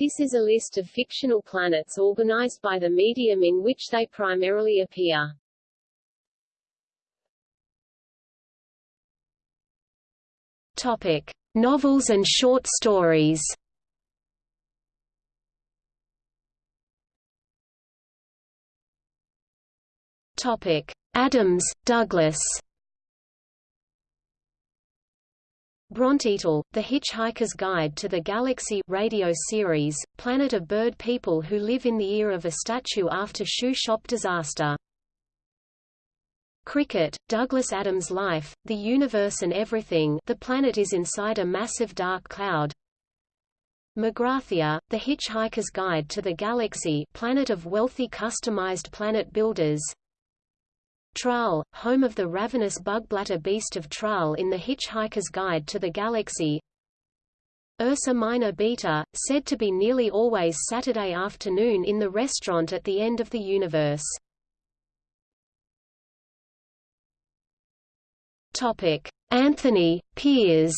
This is a list of fictional planets organized by the medium in which they primarily appear. Topic: Novels and short stories. Topic: Adams, Douglas. Brontitall, The Hitchhiker's Guide to the Galaxy radio series, planet of bird people who live in the ear of a statue after shoe shop disaster. Krikkit, Douglas Adams' Life, The Universe and Everything the planet is inside a massive dark cloud. Magrathea, The Hitchhiker's Guide to the Galaxy planet of wealthy customized planet builders. Traal, home of the ravenous bugblatter beast of Traal in The Hitchhiker's Guide to the Galaxy Ursa Minor Beta, said to be nearly always Saturday afternoon in the restaurant at the end of the universe. Anthony Piers.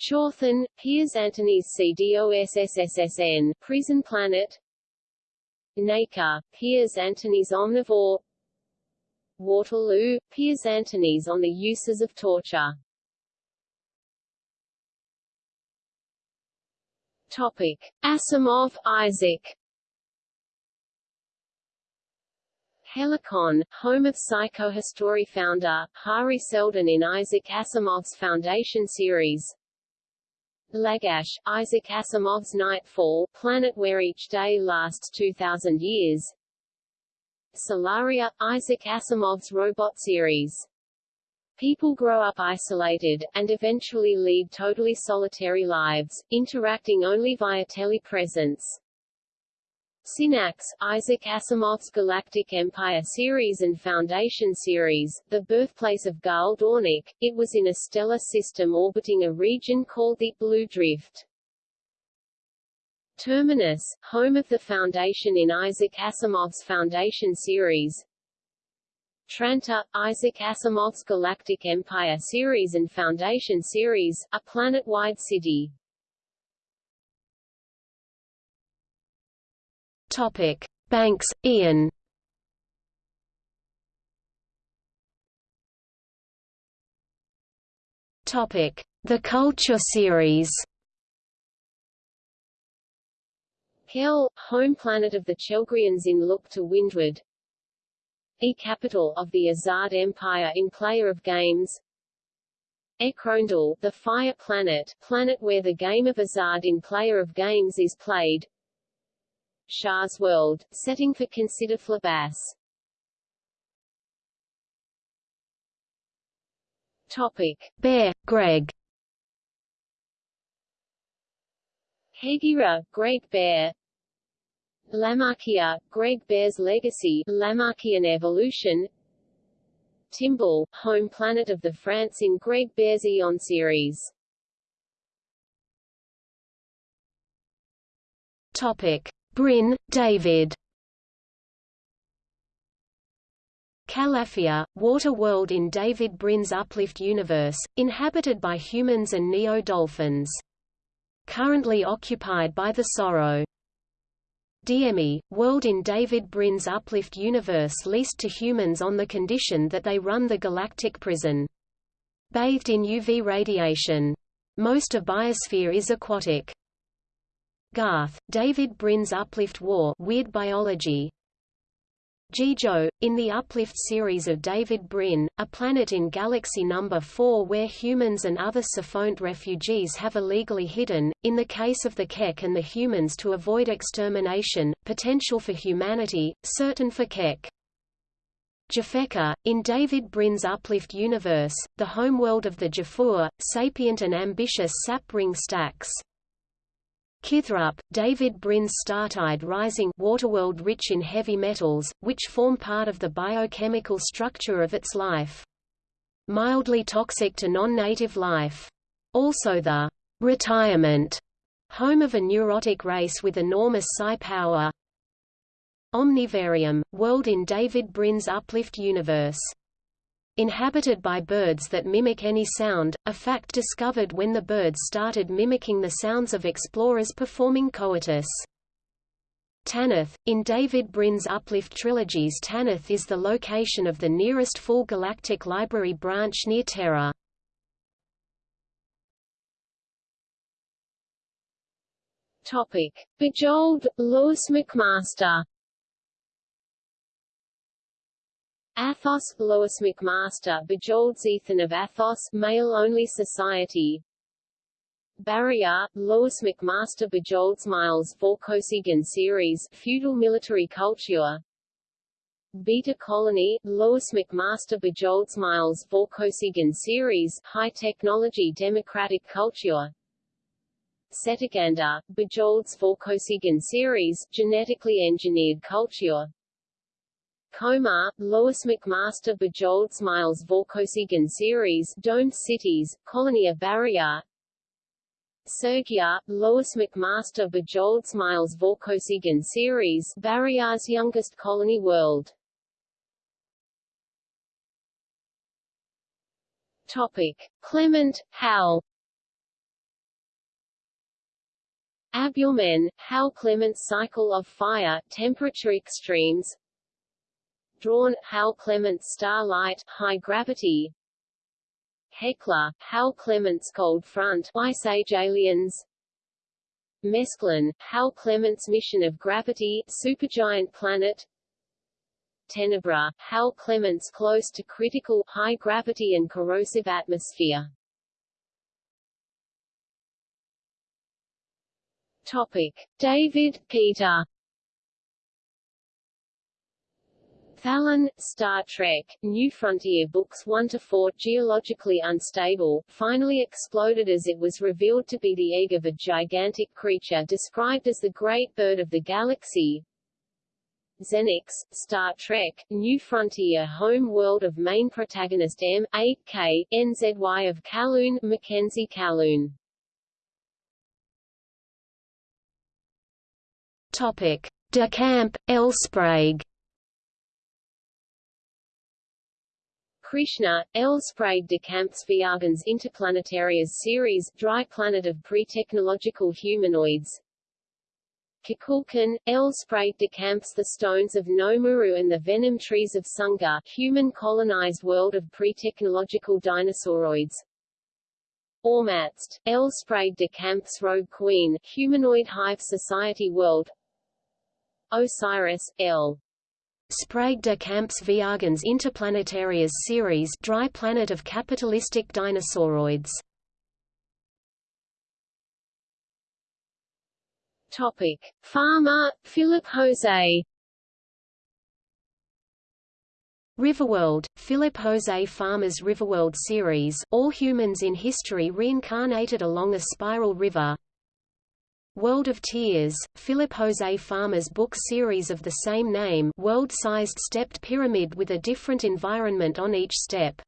Chthon, Piers Anthony's CDOSSSSN, Prison Planet Nacre, Piers Anthony's Omnivore. Waterloo, Piers Anthony's on the uses of torture. Topic. Asimov, Isaac. Helicon, home of psychohistory founder, Hari Seldon in Isaac Asimov's Foundation series Lagash, Isaac Asimov's Nightfall, planet where each day lasts 2,000 years Solaria, Isaac Asimov's robot series. People grow up isolated, and eventually lead totally solitary lives, interacting only via telepresence. Synnax, Isaac Asimov's Galactic Empire series and Foundation series, the birthplace of Gaal Dornick, it was in a stellar system orbiting a region called the Blue Drift. Terminus, home of the Foundation in Isaac Asimov's Foundation series. Trantor, Isaac Asimov's Galactic Empire series and Foundation series, a planet-wide city. Topic: Banks, Iain. Topic: The Culture Series. Kel, home planet of the Chelgrians in Look to Windward. E capital of the Azad Empire in Player of Games. Echronedal, the Fire Planet, planet where the game of Azad in Player of Games is played. Schar's World, setting for Consider Phlebas. Topic. Bear, Greg. Hegira, Greg Bear Lamarckia, Greg Bear's Legacy Lamarckian Evolution Timbal, home planet of the Frants in Greg Bear's Eon series Topic. Brin, David. Calafia, water world in David Brin's Uplift universe, inhabited by humans and neo-dolphins. Currently occupied by the Soro. Diemi, world in David Brin's Uplift universe leased to humans on the condition that they run the galactic prison. Bathed in UV radiation. Most of biosphere is aquatic. Garth, David Brin's Uplift War Weird Biology Jijo, in the Uplift series of David Brin, a planet in Galaxy No. 4 where humans and other Psiphonte refugees have illegally hidden, in the case of the Kek and the humans to avoid extermination, potential for humanity, certain for Kek. Jafeka, in David Brin's Uplift universe, the homeworld of the Jophur, sapient and ambitious sap-ring stacks. Kithrup, David Brin's Startide Rising waterworld rich in heavy metals, which form part of the biochemical structure of its life. Mildly toxic to non-native life. Also the retirement home of a neurotic race with enormous psi power. Omnivarium, world in David Brin's Uplift universe inhabited by birds that mimic any sound, a fact discovered when the birds started mimicking the sounds of explorers performing coitus. Tanith. In David Brin's Uplift trilogies Tanith is the location of the nearest full galactic library branch near Terra. Topic. Bujold, Lois McMaster Athos, Lois McMaster Bujold Ethan of Athos male-only society. Barrayar, Lois McMaster Bujold Miles Vorkosigan series feudal military culture. Beta Colony, Lois McMaster Bujold Miles Vorkosigan series high technology democratic culture. Cetaganda, Bujold Vorkosigan series genetically engineered culture Komarr, Lois McMaster Bujold Miles Vorkosigan series Domed Cities, Colonia Barrayar. Sergyar, Lois McMaster Bujold Miles Vorkosigan series Barrayar's youngest colony world. Topic. Clement, Hal. Abyormen, Hal Clement's cycle of fire, temperature extremes Dhrawn, Hal Clement's starlight, high gravity. Hekla, Hal Clement's cold front, Ice Age aliens. Mesklin, Hal Clement's mission of gravity, supergiant planet. Tenebra, Hal Clement's close to critical, high gravity and corrosive atmosphere. Topic. David, Peter Thallon, Star Trek, New Frontier Books 1-4 Geologically unstable, finally exploded as it was revealed to be the egg of a gigantic creature described as the Great Bird of the Galaxy. Xenex, Star Trek, New Frontier Home World of main protagonist M. A. K. NZY of Calhoun, Mackenzie Calhoun. Topic: De Camp, L. Sprague. Krishna, L. Sprague de Camp's Viagens Interplanetarias series Dry Planet of Pre-Technological Humanoids Kukulkan, L. Sprague de Camp's The Stones of Nomuru and the Venom Trees of Sunga Human Colonized World of Pre-Technological Dinosauroids Ormazd, L. Sprague de Camp's Rogue Queen Humanoid Hive Society World Osiris, L. Sprague de Camp's Viagens Interplanetarias series Dry Planet of Capitalistic Dinosauroids. Topic. Farmer, Philip Jose. Riverworld, Philip Jose Farmer's Riverworld series All humans in history reincarnated along a spiral river World of Tears, Philip Jose Farmer's book series of the same name world-sized stepped pyramid with a different environment on each step.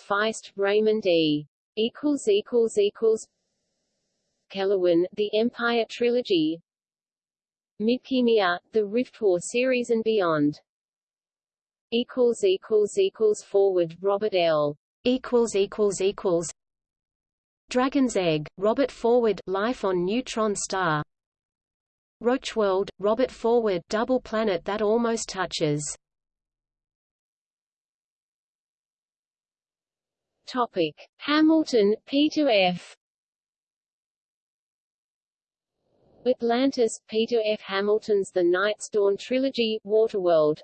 Feist, Raymond E. Kelewan, The Empire Trilogy Midkemia, The Rift War series and beyond Forward, Robert L. Dragon's Egg, Robert Forward Life on Neutron Star Rocheworld, Robert Forward Double Planet that Almost Touches Topic. Hamilton, Peter F. Atlantis, Peter F. Hamilton's The Night's Dawn Trilogy, Waterworld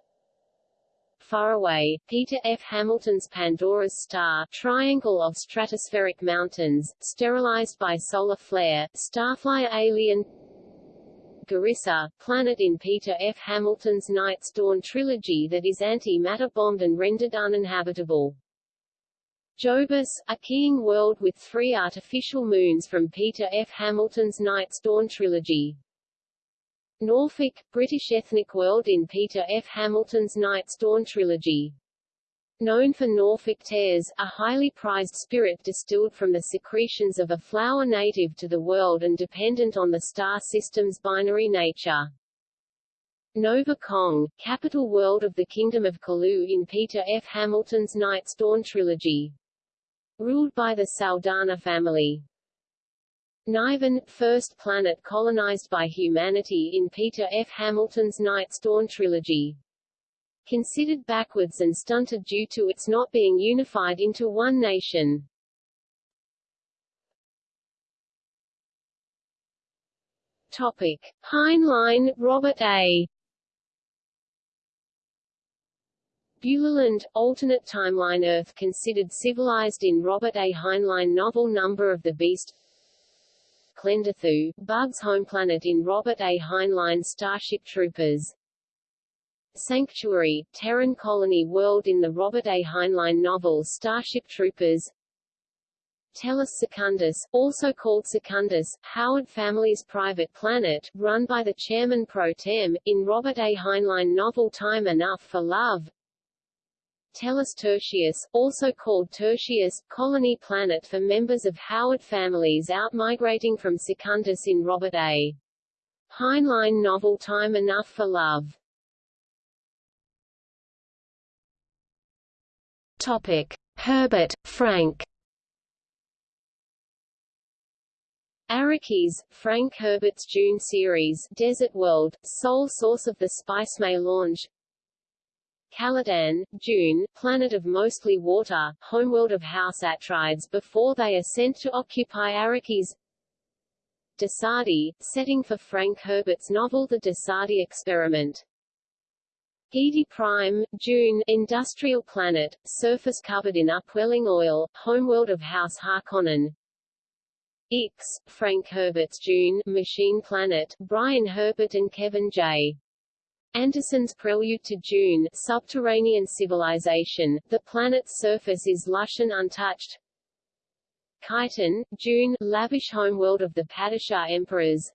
Far Away, Peter F. Hamilton's Pandora's Star triangle of stratospheric mountains, sterilized by solar flare, starflyer alien Garissa, planet in Peter F. Hamilton's Night's Dawn trilogy that is anti-matter bombed and rendered uninhabitable. Jobus, a keying world with three artificial moons from Peter F. Hamilton's Night's Dawn trilogy. Norfolk, British ethnic world in Peter F. Hamilton's Night's Dawn trilogy. Known for Norfolk tears, a highly prized spirit distilled from the secretions of a flower native to the world and dependent on the star system's binary nature. Nova Kong, capital world of the Kingdom of Kulu in Peter F. Hamilton's Night's Dawn trilogy. Ruled by the Saldana family. Nyvan, first planet colonized by humanity in Peter F. Hamilton's Night's Dawn trilogy. Considered backwards and stunted due to its not being unified into one nation. Topic. Heinlein, Robert A. Buehlerland, alternate timeline Earth considered civilized in Robert A. Heinlein novel Number of the Beast Klendathu, Bug's home planet in Robert A. Heinlein Starship Troopers. Sanctuary, Terran colony world in the Robert A. Heinlein novel Starship Troopers. Tellus Secundus, also called Secundus, Howard family's private planet, run by the chairman pro tem, in Robert A. Heinlein novel Time Enough for Love. Tellus Tertius, also called Tertius, colony planet for members of Howard families outmigrating from Secundus in Robert A. Heinlein novel Time Enough for Love. Topic: Herbert, Frank. Arrakis, Frank Herbert's Dune series, Desert World, sole source of the Spice melange. Caladan, Dune, planet of mostly water, homeworld of House Atreides before they are sent to occupy Arrakis. Dosadi, setting for Frank Herbert's novel The Dosadi Experiment. Giedi Prime, Dune, industrial planet, surface covered in upwelling oil, homeworld of House Harkonnen. Ix, Frank Herbert's Dune, machine planet, Brian Herbert and Kevin J. Anderson's Prelude to Dune subterranean civilization, the planet's surface is lush and untouched. Kaitain, Dune, lavish homeworld of the Padishah emperors.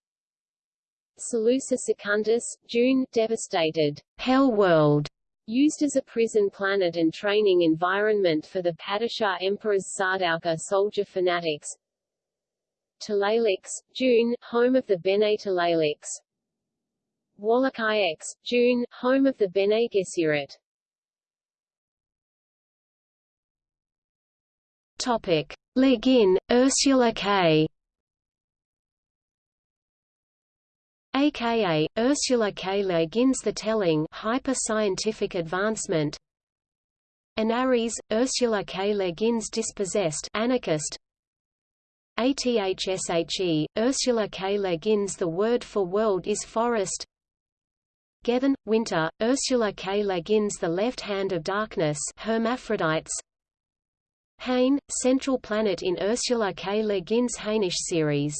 Salusa Secundus, Dune, devastated, hell world, used as a prison planet and training environment for the Padishah emperors Sardaukar soldier fanatics. Tleilax, Dune, home of the Bene Tleilax. Wallach IX, Dune, home of the Bene Gesserit. Topic: Le Guin, Ursula K. aka Ursula K. Le Guin's The Telling, hyper-scientific advancement. Anarres, Ursula K. Le Guin's Dispossessed, anarchist. ATHSHE, Ursula K. Le Guin's The Word for World is Forest. Gethen, Winter, Ursula K. Le Guin's The Left Hand of Darkness Hermaphrodites Hain, central planet in Ursula K. Le Guin's Hainish series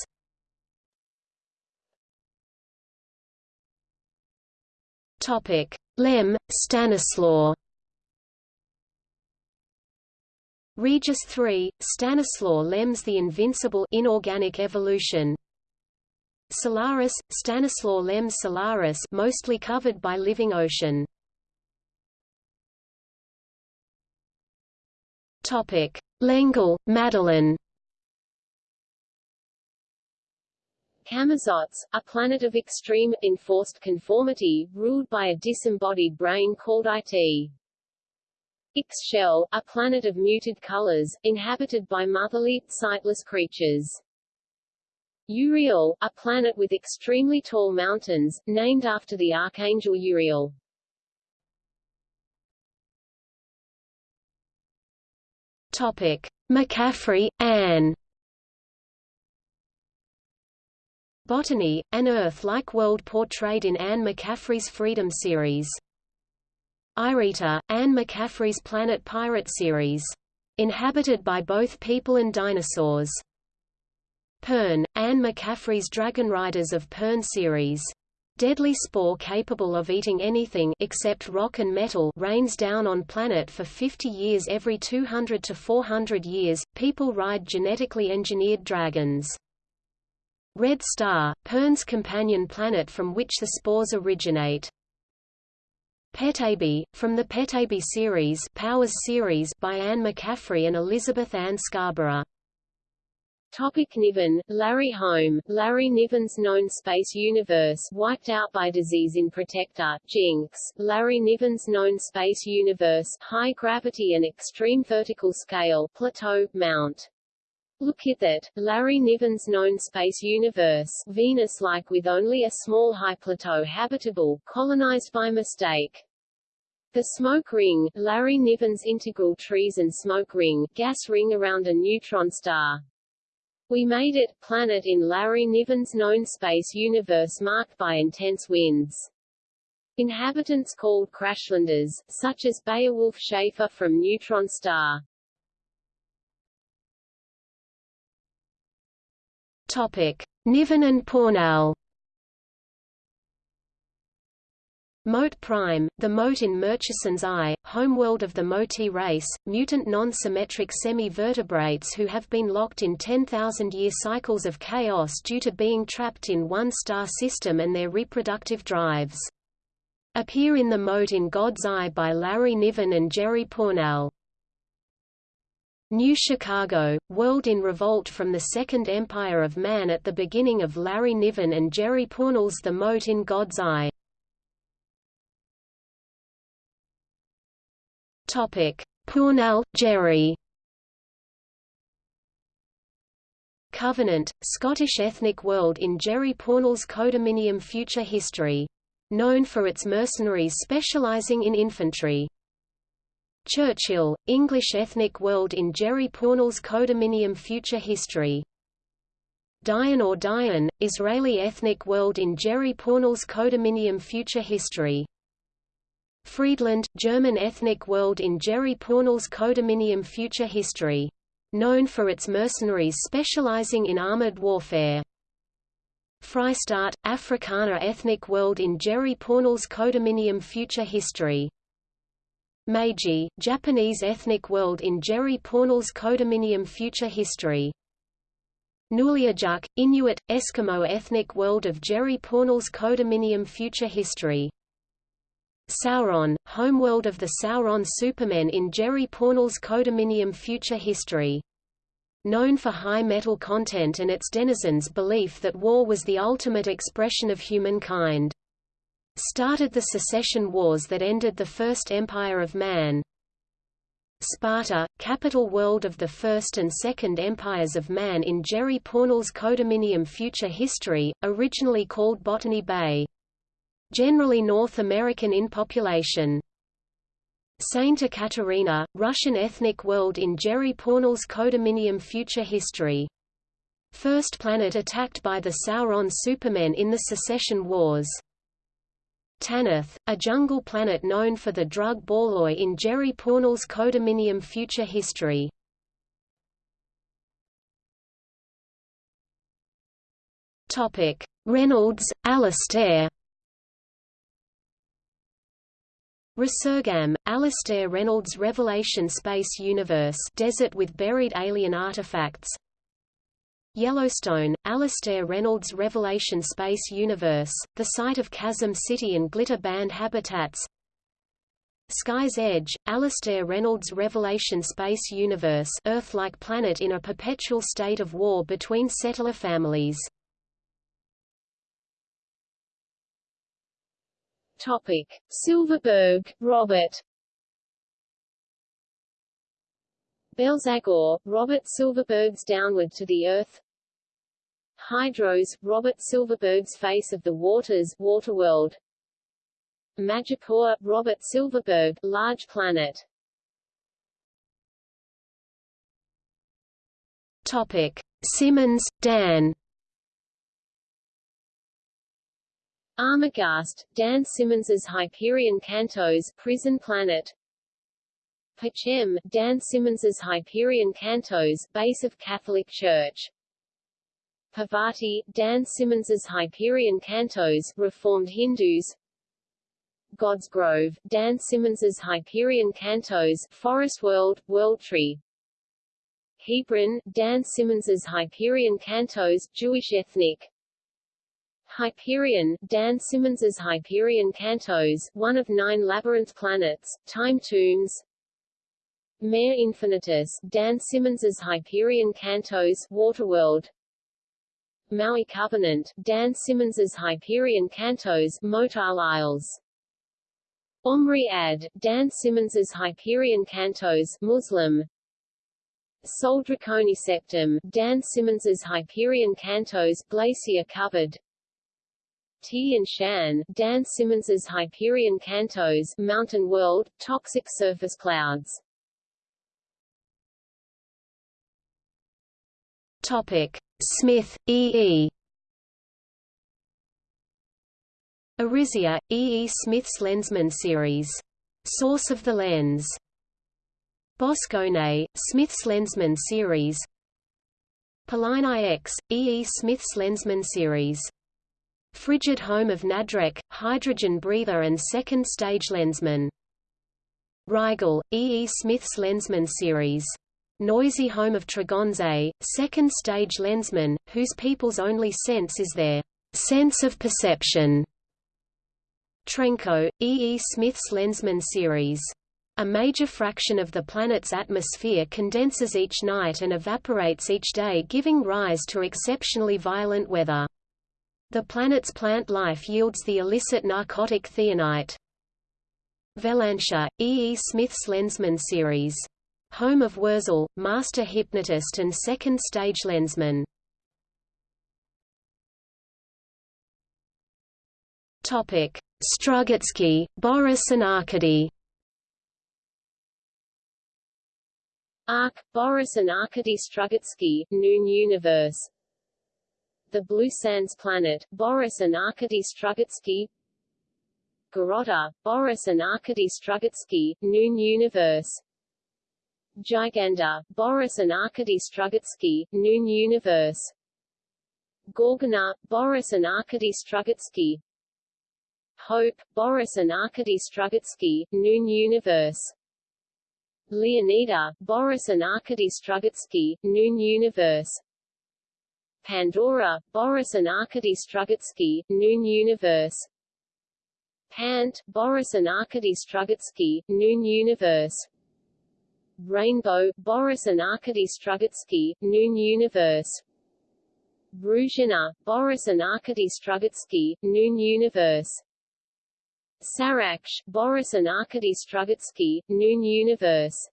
Topic: Lem, Stanislaw. Regis 3, Stanislaw Lem's The Invincible Inorganic Evolution Solaris, Stanislaw Lem Solaris mostly covered by living ocean. Topic: L'Engle, Madeleine. Camazotz, a planet of extreme, enforced conformity, ruled by a disembodied brain called IT. Ixchel, a planet of muted colors, inhabited by motherly, sightless creatures. Uriel, a planet with extremely tall mountains, named after the archangel Uriel. Topic: McCaffrey, Anne. Botany, an Earth-like world portrayed in Anne McCaffrey's Freedom series. Irita, Anne McCaffrey's Planet Pirate series. Inhabited by both people and dinosaurs. Pern, Anne McCaffrey's Dragon Riders of Pern series. Deadly spore capable of eating anything except rock and metal rains down on planet for 50 years every 200 to 400 years. People ride genetically engineered dragons. Red Star, Pern's companion planet from which the spores originate. Petaybee, from the Petaybee series, Powers series by Anne McCaffrey and Elizabeth Ann Scarborough. Topic Niven, Larry Home, Larry Niven's known space universe wiped out by disease in Protector, Jinx, Larry Niven's known space universe high gravity and extreme vertical scale plateau, Mount. Look at that, Larry Niven's known space universe Venus-like with only a small high plateau habitable, colonized by mistake. The smoke ring, Larry Niven's integral trees and smoke ring, gas ring around a neutron star. We made it, planet in Larry Niven's known space universe marked by intense winds. Inhabitants called crashlanders, such as Beowulf Schaefer from Neutron Star. Topic: Niven and Pournelle. Mote Prime, the mote in Murchison's eye, homeworld of the Moti race, mutant non-symmetric semi-vertebrates who have been locked in 10,000-year cycles of chaos due to being trapped in one star system and their reproductive drives. Appear in the mote in God's Eye by Larry Niven and Jerry Pournelle. New Chicago, World in Revolt from the Second Empire of Man at the beginning of Larry Niven and Jerry Pournelle's The Mote in God's Eye. Topic: Jerry. Covenant, Scottish ethnic world in Jerry Pournelle's Codominium Future History. Known for its mercenaries specializing in infantry. Churchill, English ethnic world in Jerry Pournelle's Codominium Future History. Dayan or Dayan, Israeli ethnic world in Jerry Pournelle's Codominium Future History. Friedland, German ethnic world in Jerry Pournelle's Codominium Future History. Known for its mercenaries specializing in armored warfare. Freistaat, Afrikaner ethnic world in Jerry Pournelle's Codominium Future History. Meiji, Japanese ethnic world in Jerry Pournelle's Codominium Future History. Nuliajuk, Inuit, Eskimo ethnic world of Jerry Pournelle's Codominium Future History. Sauron, homeworld of the Sauron Supermen in Jerry Pournelle's Codominium Future History. Known for high metal content and its denizens' belief that war was the ultimate expression of humankind. Started the secession wars that ended the First Empire of Man. Sparta, capital world of the First and Second Empires of Man in Jerry Pournelle's Codominium Future History, originally called Botany Bay generally North American in population. Saint Ekaterina, Russian ethnic world in Jerry Pournelle's Codominium Future History. First planet attacked by the Sauron Supermen in the Secession Wars. Tanith, a jungle planet known for the drug Borloi in Jerry Pournelle's Codominium Future History. Reynolds, Alastair Resurgam, Alastair Reynolds Revelation Space Universe Desert with Buried Alien Artifacts. Yellowstone, Alastair Reynolds Revelation Space Universe, the site of Chasm City and Glitter Band habitats. Sky's Edge, Alastair Reynolds Revelation Space Universe Earth-like planet in a perpetual state of war between settler families Topic: Silverberg, Robert. Belzagor, Robert Silverberg's Downward to the Earth. Hydros, Robert Silverberg's Face of the Waters, Waterworld. Majipoor, Robert Silverberg, Large Planet. Topic: Simmons, Dan. Armaghast, Dan Simmons's Hyperion Cantos, Prison Planet. Pacem, Dan Simmons's Hyperion Cantos, Base of Catholic Church. Parvati, Dan Simmons's Hyperion Cantos, Reformed Hindus. God's Grove, Dan Simmons's Hyperion Cantos, Forest World, World Tree. Hebron, Dan Simmons's Hyperion Cantos, Jewish Ethnic. Hyperion, Dan Simmons's Hyperion Cantos, one of nine labyrinth planets, time tombs. Mare Infinitus, Dan Simmons's Hyperion Cantos, Waterworld. Maui Covenant, Dan Simmons's Hyperion Cantos, Motile Isles. Omri Ad, Dan Simmons's Hyperion Cantos, Muslim. Sol Draconi Septum, Dan Simmons's Hyperion Cantos, Glacier Covered. Tian Shan, Dan Simmons's Hyperion Cantos, Mountain World, Toxic Surface Clouds. Topic: Smith, E. E. Arisia, E. E. Smith's Lensman series. Source of the lens. Boscone, Smith's Lensman series. Pallini X, E. E. Smith's Lensman series. Frigid home of Nadrek, hydrogen breather and second stage lensman. Rigel, E. E. Smith's Lensman series noisy home of Tregonsee, second-stage lensman, whose people's only sense is their sense of perception. Trenco, E. E. Smith's Lensman series. A major fraction of the planet's atmosphere condenses each night and evaporates each day giving rise to exceptionally violent weather. The planet's plant life yields the illicit narcotic thionite. Velantia, E. E. Smith's Lensman series home of Worsel, master hypnotist and second-stage lensman. Strugatsky, Boris and Arkady. Ark, Boris and Arkady Strugatsky, Noon Universe. The Blue Sands Planet, Boris and Arkady Strugatsky. Garota, Boris and Arkady Strugatsky, Noon Universe. Giganda, Boris and Arkady Strugatsky, Noon Universe Gorgona, Boris and Arkady Strugatsky Hope, Boris and Arkady Strugatsky, Noon Universe Leonida, Boris and Arkady Strugatsky, Noon Universe Pandora, Boris and Arkady Strugatsky, Noon Universe. Pant, Boris and Arkady Strugatsky, Noon Universe. Rainbow, Boris and Arkady Strugatsky, Noon Universe. Bruzhina, Boris and Arkady Strugatsky, Noon Universe. Saraksh, Boris and Arkady Strugatsky, Noon Universe.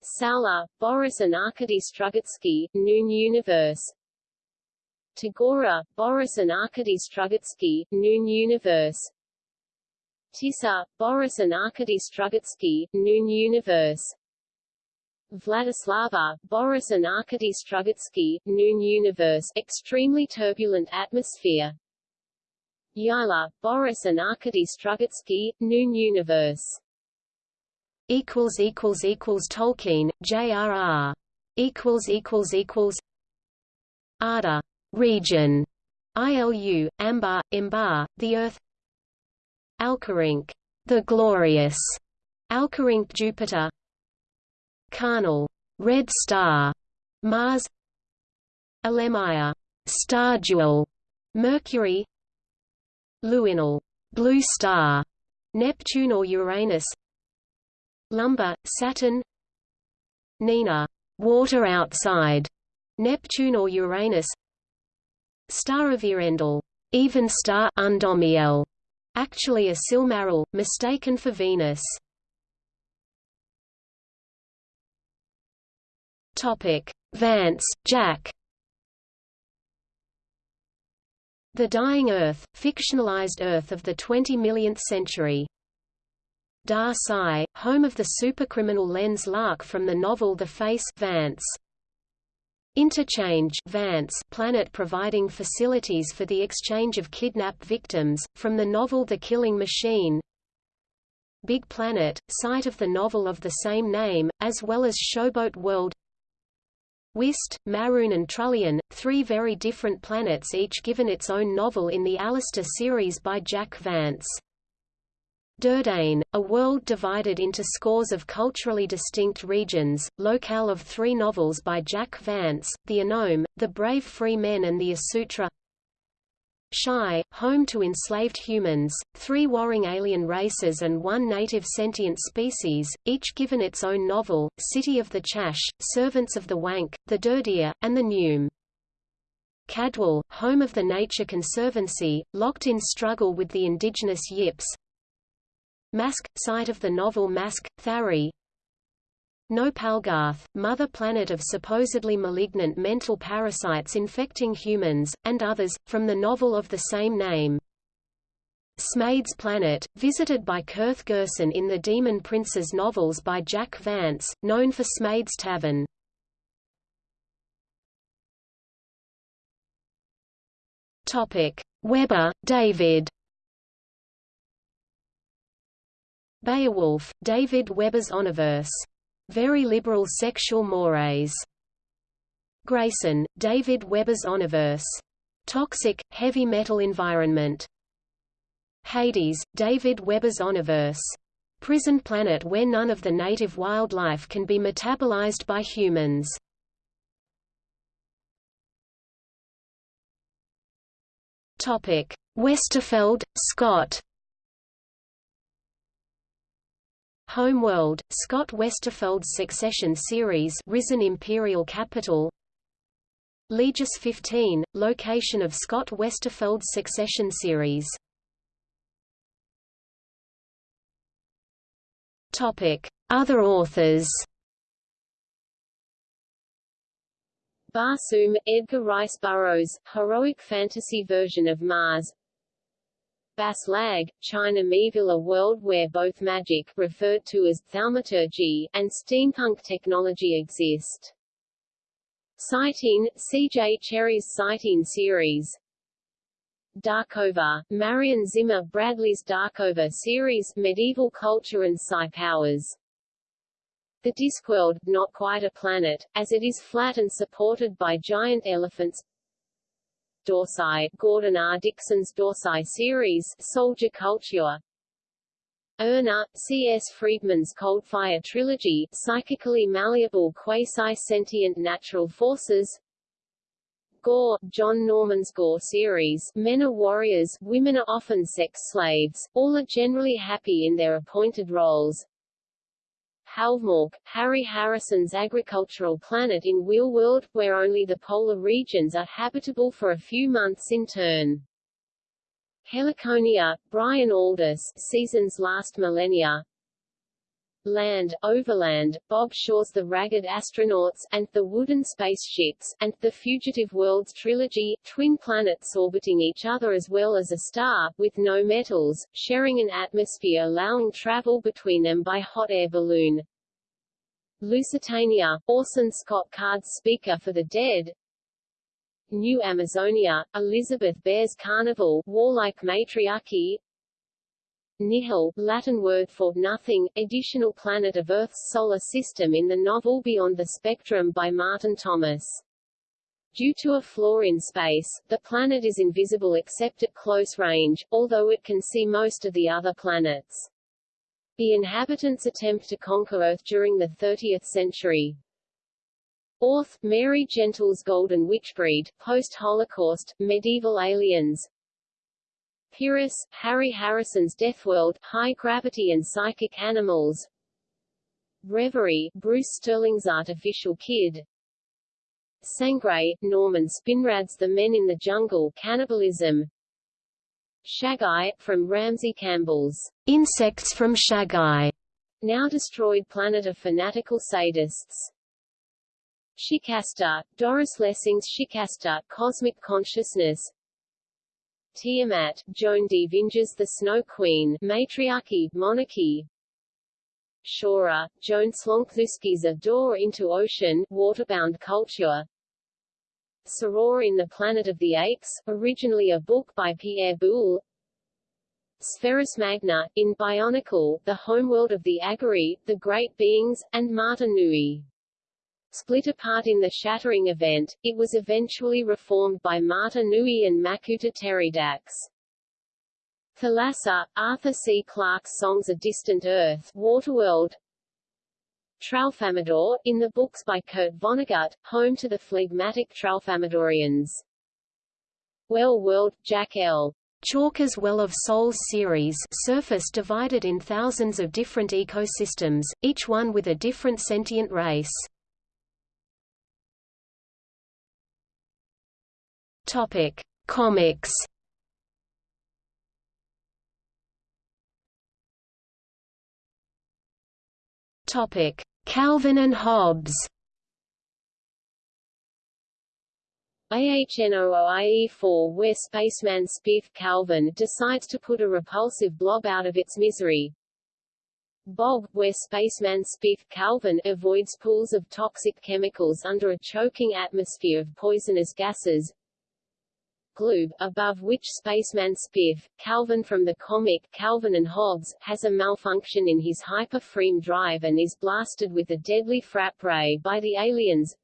Sala, Boris and Arkady Strugatsky, Noon Universe Tagora, Boris and Arkady Strugatsky, Noon Universe. Tisa, Boris and Arkady Strugatsky, Noon Universe. Vladislava, Boris and Arkady Strugatsky, Noon Universe extremely turbulent atmosphere. Yala, Boris and Arkady Strugatsky, Noon Universe. Equals equals equals Tolkien, J.R.R. equals equals equals. Ada region ILU Ambar Imbar the Earth Alcarink the glorious Alcarink Jupiter Carnil, red star, Mars. Elemia, star jewel, Mercury. Luinil, blue star, Neptune or Uranus. Lumber, Saturn. Nina, water outside, Neptune or Uranus. Star of Earendel, even star Undomiel, actually a Silmaril, mistaken for Venus. Topic: Vance, Jack. The Dying Earth, fictionalized Earth of the 20 millionth century. Dar Psi, home of the supercriminal Lens Larque from the novel The Face Vance. Interchange Vance planet providing facilities for the exchange of kidnapped victims, from the novel The Killing Machine Big Planet, site of the novel of the same name, as well as Showboat World Wyst, Marune and Trullion, three very different planets each given its own novel in the Alastor series by Jack Vance. Durdane, a world divided into scores of culturally distinct regions, locale of three novels by Jack Vance, The Anome, The Brave Free Men and The Asutra Tschai, home to enslaved humans, three warring alien races and one native sentient species, each given its own novel, City of the Chasch, Servants of the Wankh, the Dirdir, and the Pnume. Cadwal, home of the Nature Conservancy, locked in struggle with the indigenous Yips. Mask, site of the novel Mask, Thari. No Palgarth, mother planet of supposedly malignant mental parasites infecting humans, and others, from the novel of the same name. Smaid's Planet, visited by Kirth Gersen in the Demon Princes novels by Jack Vance, known for Smaid's Tavern. Weber, David Beowulf, David Weber's Honorverse. Very liberal sexual mores. Grayson, David Weber's Honorverse. Toxic, heavy metal environment. Hades, David Weber's Honorverse. Prison planet where none of the native wildlife can be metabolized by humans. Topic: Westerfeld, Scott. Homeworld, Scott Westerfeld's Succession series Risen Imperial Capital. Legis 15, location of Scott Westerfeld's Succession series. Other authors. Barsoom, Edgar Rice Burroughs, heroic fantasy version of Mars Bas Lag, China Mieville a world where both magic referred to as thaumaturgy and steampunk technology exist. Cyteen, C.J. Cherryh's Cyteen series Darkover, Marion Zimmer Bradley's Darkover series Medieval Culture and Psi Powers the Discworld, not quite a planet, as it is flat and supported by giant elephants Dorsai, Gordon R. Dickson's Dorsai series, Soldier Culture Erna, C.S. Friedman's Coldfire trilogy, psychically malleable quasi-sentient natural forces Gor, John Norman's Gor series Men are warriors, women are often sex slaves, all are generally happy in their appointed roles Halvmork, Harry Harrison's agricultural planet in Wheel World, where only the polar regions are habitable for a few months in turn. Heliconia, Brian Aldiss, Season's Last Millennia Land, Overland, Bob Shaw's The Ragged Astronauts, and The Wooden Spaceships, and The Fugitive Worlds trilogy, twin planets orbiting each other as well as a star, with no metals, sharing an atmosphere allowing travel between them by hot air balloon. Lusitania, Orson Scott Card's Speaker for the Dead, New Amazonia, Elizabeth Bear's Carnival, Warlike Matriarchy, Nihil, Latin word for nothing, additional planet of Earth's solar system in the novel Beyond the Spectrum by Martin Thomas. Due to a flaw in space, the planet is invisible except at close range, although it can see most of the other planets. The inhabitants attempt to conquer Earth during the 30th century. Orth, Mary Gentle's Golden Witchbreed, post-Holocaust, medieval aliens, Pyrrhus, Harry Harrison's Deathworld, High Gravity and Psychic Animals. Reverie, Bruce Sterling's Artificial Kid. Sangre, Norman Spinrad's The Men in the Jungle, Cannibalism. Shaggai, from Ramsey Campbell's Insects from Shaggai, now destroyed planet of fanatical sadists. Shikasta, Doris Lessing's Shikasta, Cosmic Consciousness Tiamat, Joan D. Vinge's The Snow Queen, Matriarchy, Monarchy. Shora, Joan Slonczewski's A Door into Ocean, Waterbound Culture. Soror in the Planet of the Apes, originally a book by Pierre Boulle Spherus Magna, in Bionicle, The Homeworld of the Agori, The Great Beings, and Mata Nui. Split apart in the shattering event, it was eventually reformed by Mata Nui and Makuta Teridax. Thalassa, Arthur C. Clarke's Songs of Distant Earth, Waterworld, Tralfamadore, in the books by Kurt Vonnegut, home to the phlegmatic Tralfamadorians. Well World, Jack L. Chalker's Well of Souls series surface divided in thousands of different ecosystems, each one with a different sentient race. Topic: Comics. Topic: Calvin and Hobbes. AHNOOIE4 where spaceman Spiff Calvin decides to put a repulsive blob out of its misery. Bog, where spaceman Spiff Calvin avoids pools of toxic chemicals under a choking atmosphere of poisonous gases. Gloob, above which spaceman Spiff, Calvin from the comic Calvin and Hobbes, has a malfunction in his hyper-frame drive and is blasted with a deadly frap ray by the aliens.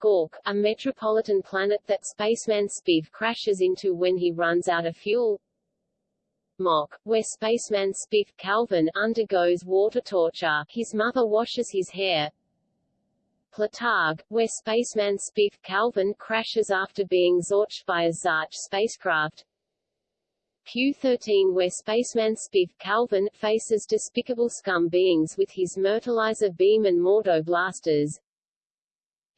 Gork, a metropolitan planet that spaceman Spiff crashes into when he runs out of fuel. Mok, where spaceman Spiff Calvin undergoes water torture, his mother washes his hair. Platarg, where spaceman Spiff Calvin crashes after being zorched by a Zarch spacecraft. Q-13 where spaceman Spiff Calvin faces despicable scum beings with his Myrtleizer beam and Mordo blasters.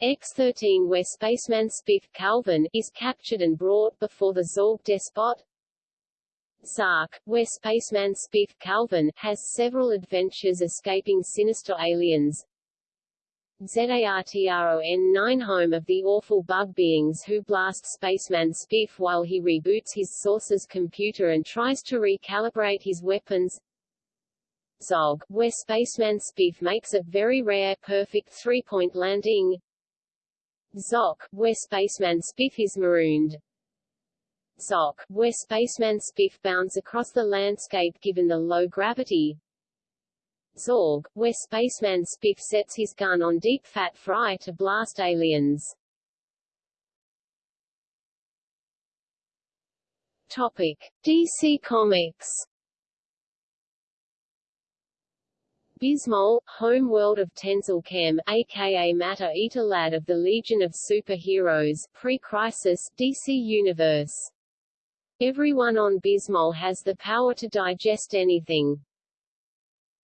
X-13 where spaceman Spiff Calvin is captured and brought before the Zorg despot. Zark, where spaceman Spiff Calvin has several adventures escaping sinister aliens. ZARTRON-9 home of the awful bug beings who blast spaceman Spiff while he reboots his source's computer and tries to recalibrate his weapons. Zog, where spaceman Spiff makes a very rare perfect three-point landing. Zok, where spaceman Spiff is marooned. Zok, where spaceman Spiff bounds across the landscape given the low gravity. Zorg, where spaceman Spiff sets his gun on deep fat fry to blast aliens. Topic: DC Comics Bismol, home world of Tenzil Kem, aka Matter Eater Lad of the Legion of Superheroes, pre-crisis, DC Universe. Everyone on Bismol has the power to digest anything.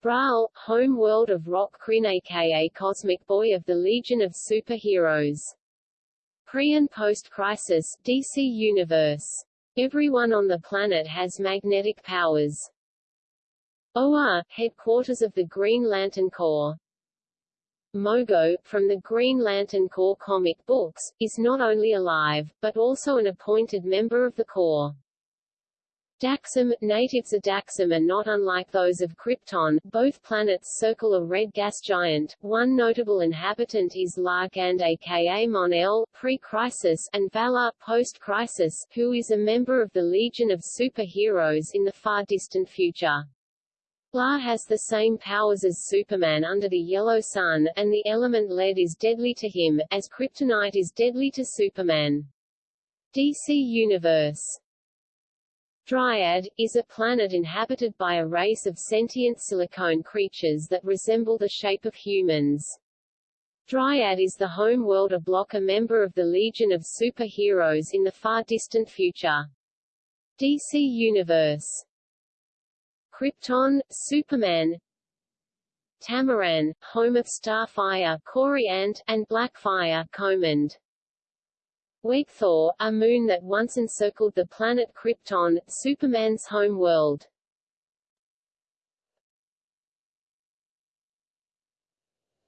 Braal, home world of Rokk Krinn aka Cosmic Boy of the Legion of Superheroes. Pre- and post-crisis, DC Universe. Everyone on the planet has magnetic powers. Oa, headquarters of the Green Lantern Corps. Mogo, from the Green Lantern Corps comic books, is not only alive, but also an appointed member of the Corps. Daxam, natives of Daxam are not unlike those of Krypton, both planets circle a red gas giant, one notable inhabitant is Lar Gand aka Mon-El, pre-crisis, and Valor, post-crisis, who is a member of the Legion of Superheroes in the far-distant future. La has the same powers as Superman under the Yellow Sun, and the element lead is deadly to him, as kryptonite is deadly to Superman. DC Universe Dryad, is a planet inhabited by a race of sentient silicone creatures that resemble the shape of humans. Dryad is the home world of Blok a member of the Legion of Superheroes in the far-distant future. DC Universe Krypton, Superman Tamaran, home of Starfire Ant, and Blackfire Command. Wegthor, a moon that once encircled the planet Krypton, Superman's home world.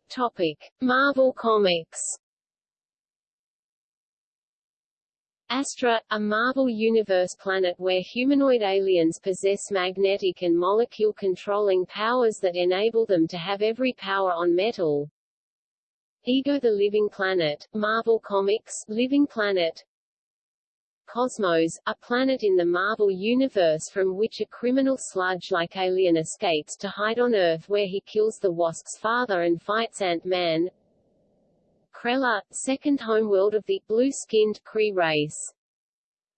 Topic: Marvel Comics Astra, a Marvel Universe planet where humanoid aliens possess magnetic and molecule-controlling powers that enable them to have every power on metal. Ego the Living Planet, Marvel Comics, Living Planet Cosmos, a planet in the Marvel Universe from which a criminal sludge-like alien escapes to hide on Earth where he kills the Wasp's father and fights Ant-Man Kree-Lar, second homeworld of the blue-skinned Kree race.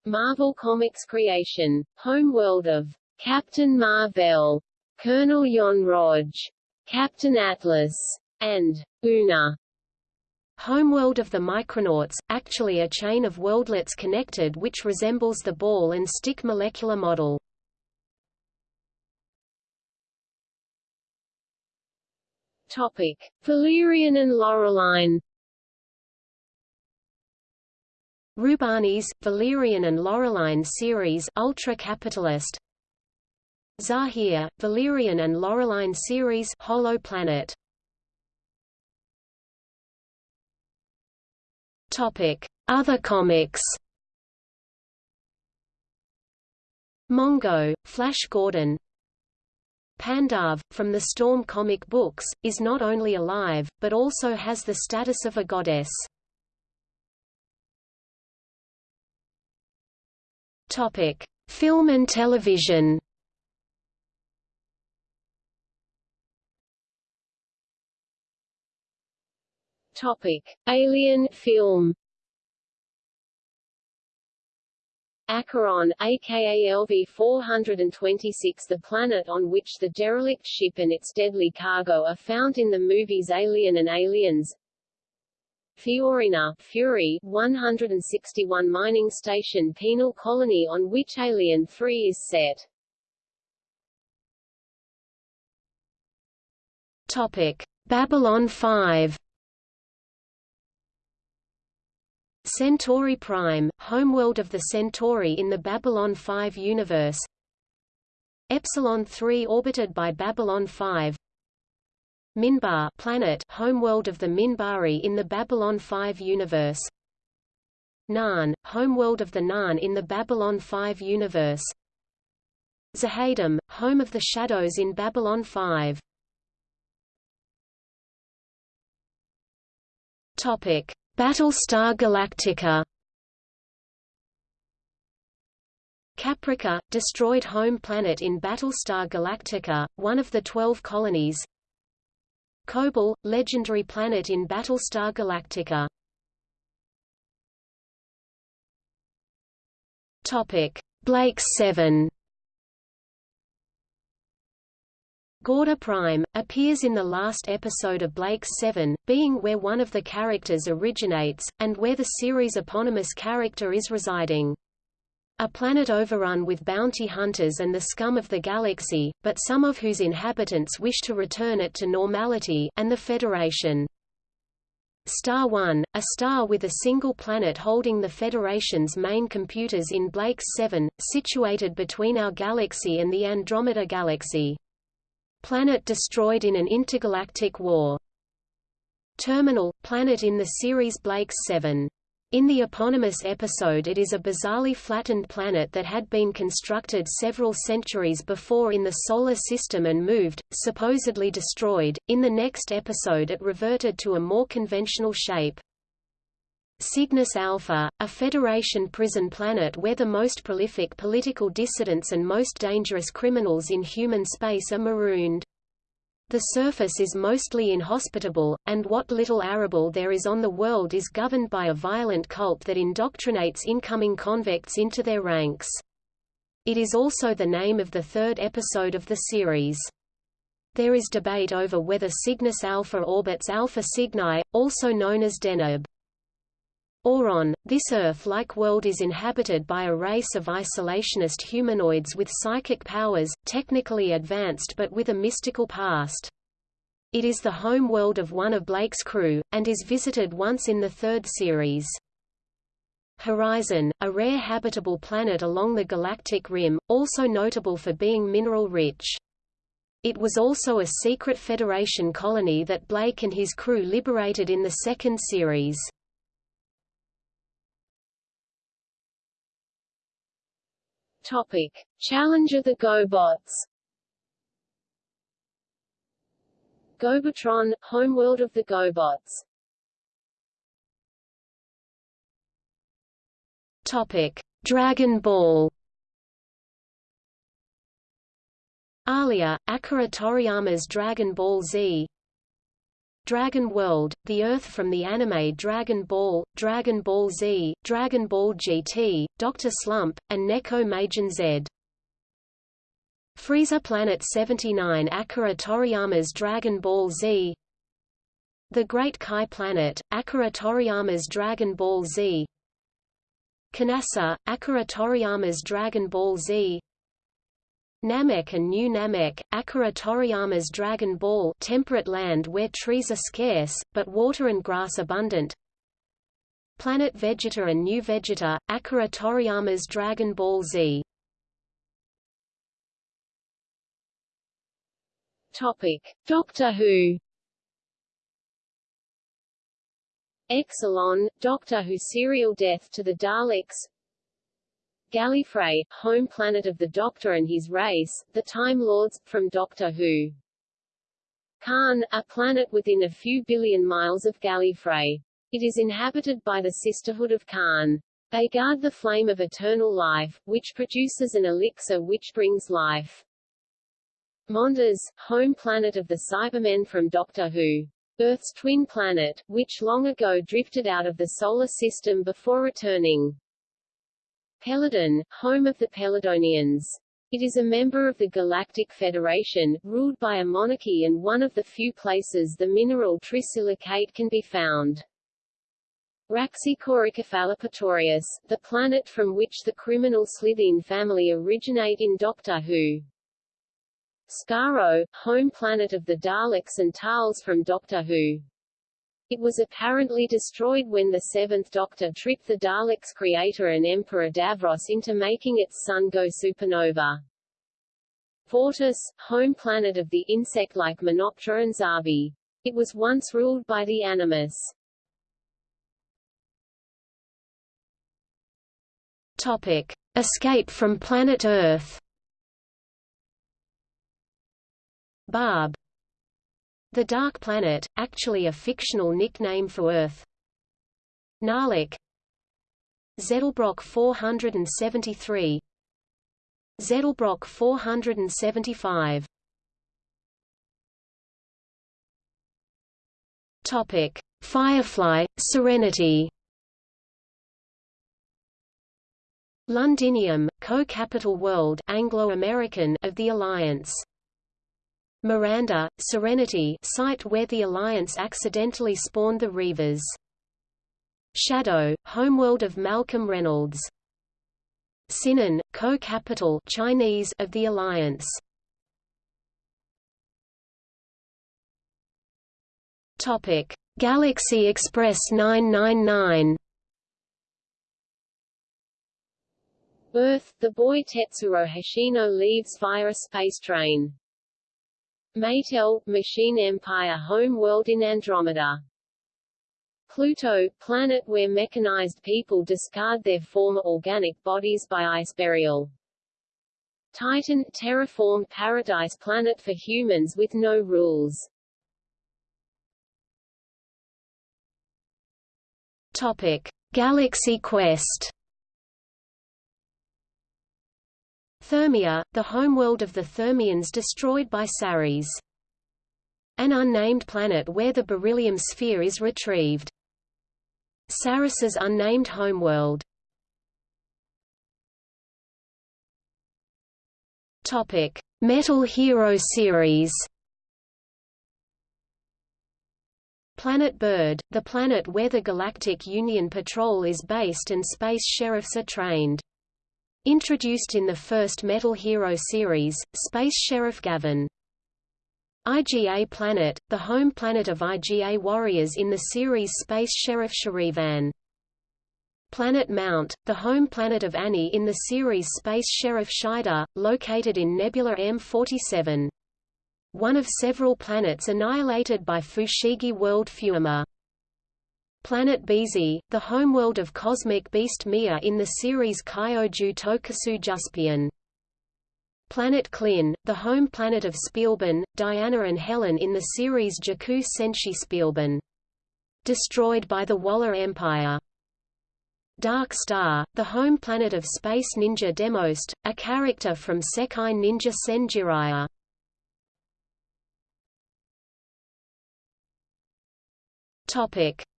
Marvel Comics creation, homeworld of Captain Marvel, Colonel Yon-Rogg, Captain Atlas, and Una. Homeworld of the Micronauts, actually a chain of worldlets connected which resembles the ball and stick molecular model. Topic: Valerian and Laureline. Rubanis, Valerian and Laureline series Ultra Capitalist Zahir, Valerian and Laureline series Hollow Planet Other comics. Mongo, Flash Gordon. Pandarve, from the Storm comic books, is not only alive, but also has the status of a goddess. Film and television. Topic: Alien film. Acheron, aka LV-426 the planet on which the derelict ship and its deadly cargo are found in the movies Alien and Aliens Fiorina, Fury, 161 mining station penal colony on which Alien 3 is set. Topic: Babylon 5 Centauri Prime, homeworld of the Centauri in the Babylon 5 universe. Epsilon 3 orbited by Babylon 5 Minbar planet homeworld of the Minbari in the Babylon 5 universe. Narn, homeworld of the Narn in the Babylon 5 universe. Z'ha'dum, home of the Shadows in Babylon 5 Topic Battlestar Galactica. Caprica, destroyed home planet in Battlestar Galactica, one of the Twelve Colonies. Kobol, legendary planet in Battlestar Galactica. Blake's 7 Gauda Prime, appears in the last episode of Blake's Seven, being where one of the characters originates, and where the series' eponymous character is residing. A planet overrun with bounty hunters and the scum of the galaxy, but some of whose inhabitants wish to return it to normality and the Federation. Star 1, a star with a single planet holding the Federation's main computers in Blake's 7, situated between our galaxy and the Andromeda Galaxy. Planet destroyed in an intergalactic war. Terminal, planet in the series Blake's 7. In the eponymous episode it is a bizarrely flattened planet that had been constructed several centuries before in the Solar System and moved, supposedly destroyed. In the next episode it reverted to a more conventional shape. Cygnus Alpha, a Federation prison planet where the most prolific political dissidents and most dangerous criminals in human space are marooned. The surface is mostly inhospitable, and what little arable there is on the world is governed by a violent cult that indoctrinates incoming convicts into their ranks. It is also the name of the third episode of the series. There is debate over whether Cygnus Alpha orbits Alpha Cygni, also known as Deneb. Auron, this Earth-like world is inhabited by a race of isolationist humanoids with psychic powers, technically advanced but with a mystical past. It is the home world of one of Blake's crew, and is visited once in the third series. Horizon, a rare habitable planet along the galactic rim, also notable for being mineral-rich. It was also a secret Federation colony that Blake and his crew liberated in the second series. Topic: Challenger the GoBots. GoBotron, homeworld of the GoBots. Topic: Dragon Ball. Alia, Akira Toriyama's Dragon Ball Z Dragon World, the Earth from the anime Dragon Ball, Dragon Ball Z, Dragon Ball GT, Dr. Slump, and Neko Majin Z. Frieza Planet 79 Akira Toriyama's Dragon Ball Z The Great Kai Planet, Akira Toriyama's Dragon Ball Z Kanassa, Akira Toriyama's Dragon Ball Z Namek and New Namek, Akira Toriyama's Dragon Ball temperate land where trees are scarce, but water and grass abundant Planet Vegeta and New Vegeta, Akira Toriyama's Dragon Ball Z Topic. Doctor Who Exxilon, Doctor Who serial Death to the Daleks Gallifrey, home planet of the Doctor and his race, the Time Lords, from Doctor Who. Karn, a planet within a few billion miles of Gallifrey. It is inhabited by the Sisterhood of Karn. They guard the flame of eternal life, which produces an elixir which brings life. Mondas, home planet of the Cybermen from Doctor Who. Earth's twin planet, which long ago drifted out of the Solar System before returning. Peladon, home of the Peladonians. It is a member of the Galactic Federation, ruled by a monarchy and one of the few places the mineral trisilicate can be found. Raxicoricophalopatorius, the planet from which the criminal Slitheen family originate in Doctor Who. Skaro, home planet of the Daleks and Thals from Doctor Who. It was apparently destroyed when the Seventh Doctor tricked the Daleks' creator and Emperor Davros into making its sun go supernova. Fortis, home planet of the insect-like Menoptra and Zarbi. It was once ruled by the Animus. Topic. Escape from planet Earth Baab the Dark Planet, actually a fictional nickname for Earth. Nalik Zedelbrock 473 Zedelbrock 475 Topic: Firefly, Serenity. Londinium, co-capital world Anglo-American of the Alliance. Miranda, Serenity site where the Alliance accidentally spawned the Reavers. Shadow, homeworld of Malcolm Reynolds. Sihnon, co-capital Chinese of the Alliance. Topic: Galaxy Express 999. Earth, the boy Tetsuro Hoshino leaves via a space train. Maytel, Machine Empire home world in Andromeda. Pluto, planet where mechanized people discard their former organic bodies by ice burial. Titan, terraformed paradise planet for humans with no rules. Topic: Galaxy Quest Thermia, the homeworld of the Thermians destroyed by Saris. An unnamed planet where the beryllium sphere is retrieved. Saris's unnamed homeworld. Topic: Metal Hero series. Planet Bird, the planet where the Galactic Union Patrol is based and space sheriffs are trained. Introduced in the first Metal Hero series, Space Sheriff Gavan. IGA Planet, the home planet of IGA warriors in the series Space Sheriff Sharivan. Planet Mount, the home planet of Annie in the series Space Sheriff Shaider, located in Nebula M47. One of several planets annihilated by Fushigi World Fuima. Planet Bizi, the homeworld of cosmic beast Mia in the series Kyoju Tokusou Juspion. Planet Klin, the home planet of Spielban, Diana and Helen in the series Jikuu Senshi Spielban. Destroyed by the Waller Empire. Dark Star, the home planet of Space Ninja Demost, a character from Sekai Ninja Sen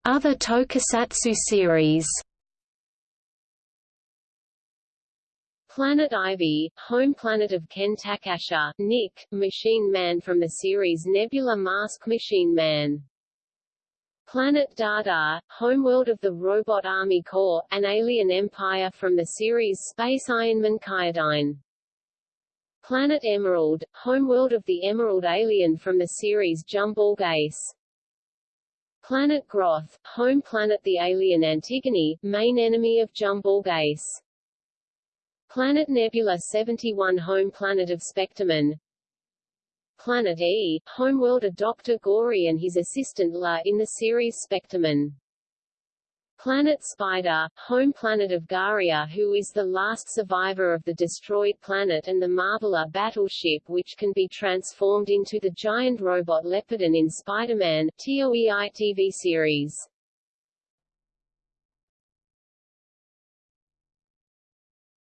Other tokusatsu series. Planet Ivy, home planet of Ken Takasha, Nick, Machine Man from the series Nebula Mask Machine Man. Planet Dada, homeworld of the Robot Army Corps, an alien empire from the series Space Ironman Kyodine. Planet Emerald, homeworld of the Emerald alien from the series Jumborg Ace. Planet Groth, home planet the alien Antigone, main enemy of Jumborg Ace. Planet Nebula 71 home planet of Spectreman. Planet E, homeworld of Dr. Gory and his assistant La in the series Spectreman. Planet Spider, home planet of Garia who is the last survivor of the destroyed planet and the Marveler battleship which can be transformed into the giant robot Leopardon in Spider-Man TOEI TV series.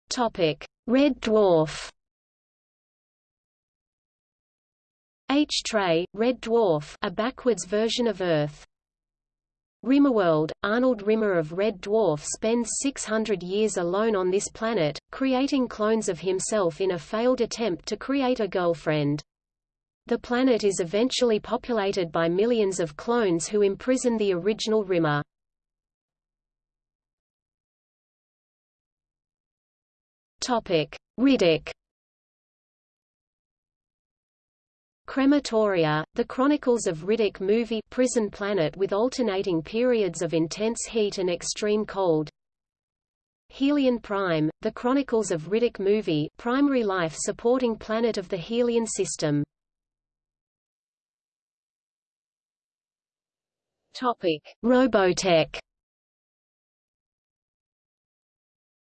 Topic: Red Dwarf H-Tray, Red Dwarf a backwards version of Earth. Rimmerworld, Arnold Rimmer of Red Dwarf spends 600 years alone on this planet, creating clones of himself in a failed attempt to create a girlfriend. The planet is eventually populated by millions of clones who imprison the original Rimmer. Riddick Crematoria, The Chronicles of Riddick movie prison planet with alternating periods of intense heat and extreme cold. Helion Prime, The Chronicles of Riddick movie primary life supporting planet of the Helion system. Topic. Robotech.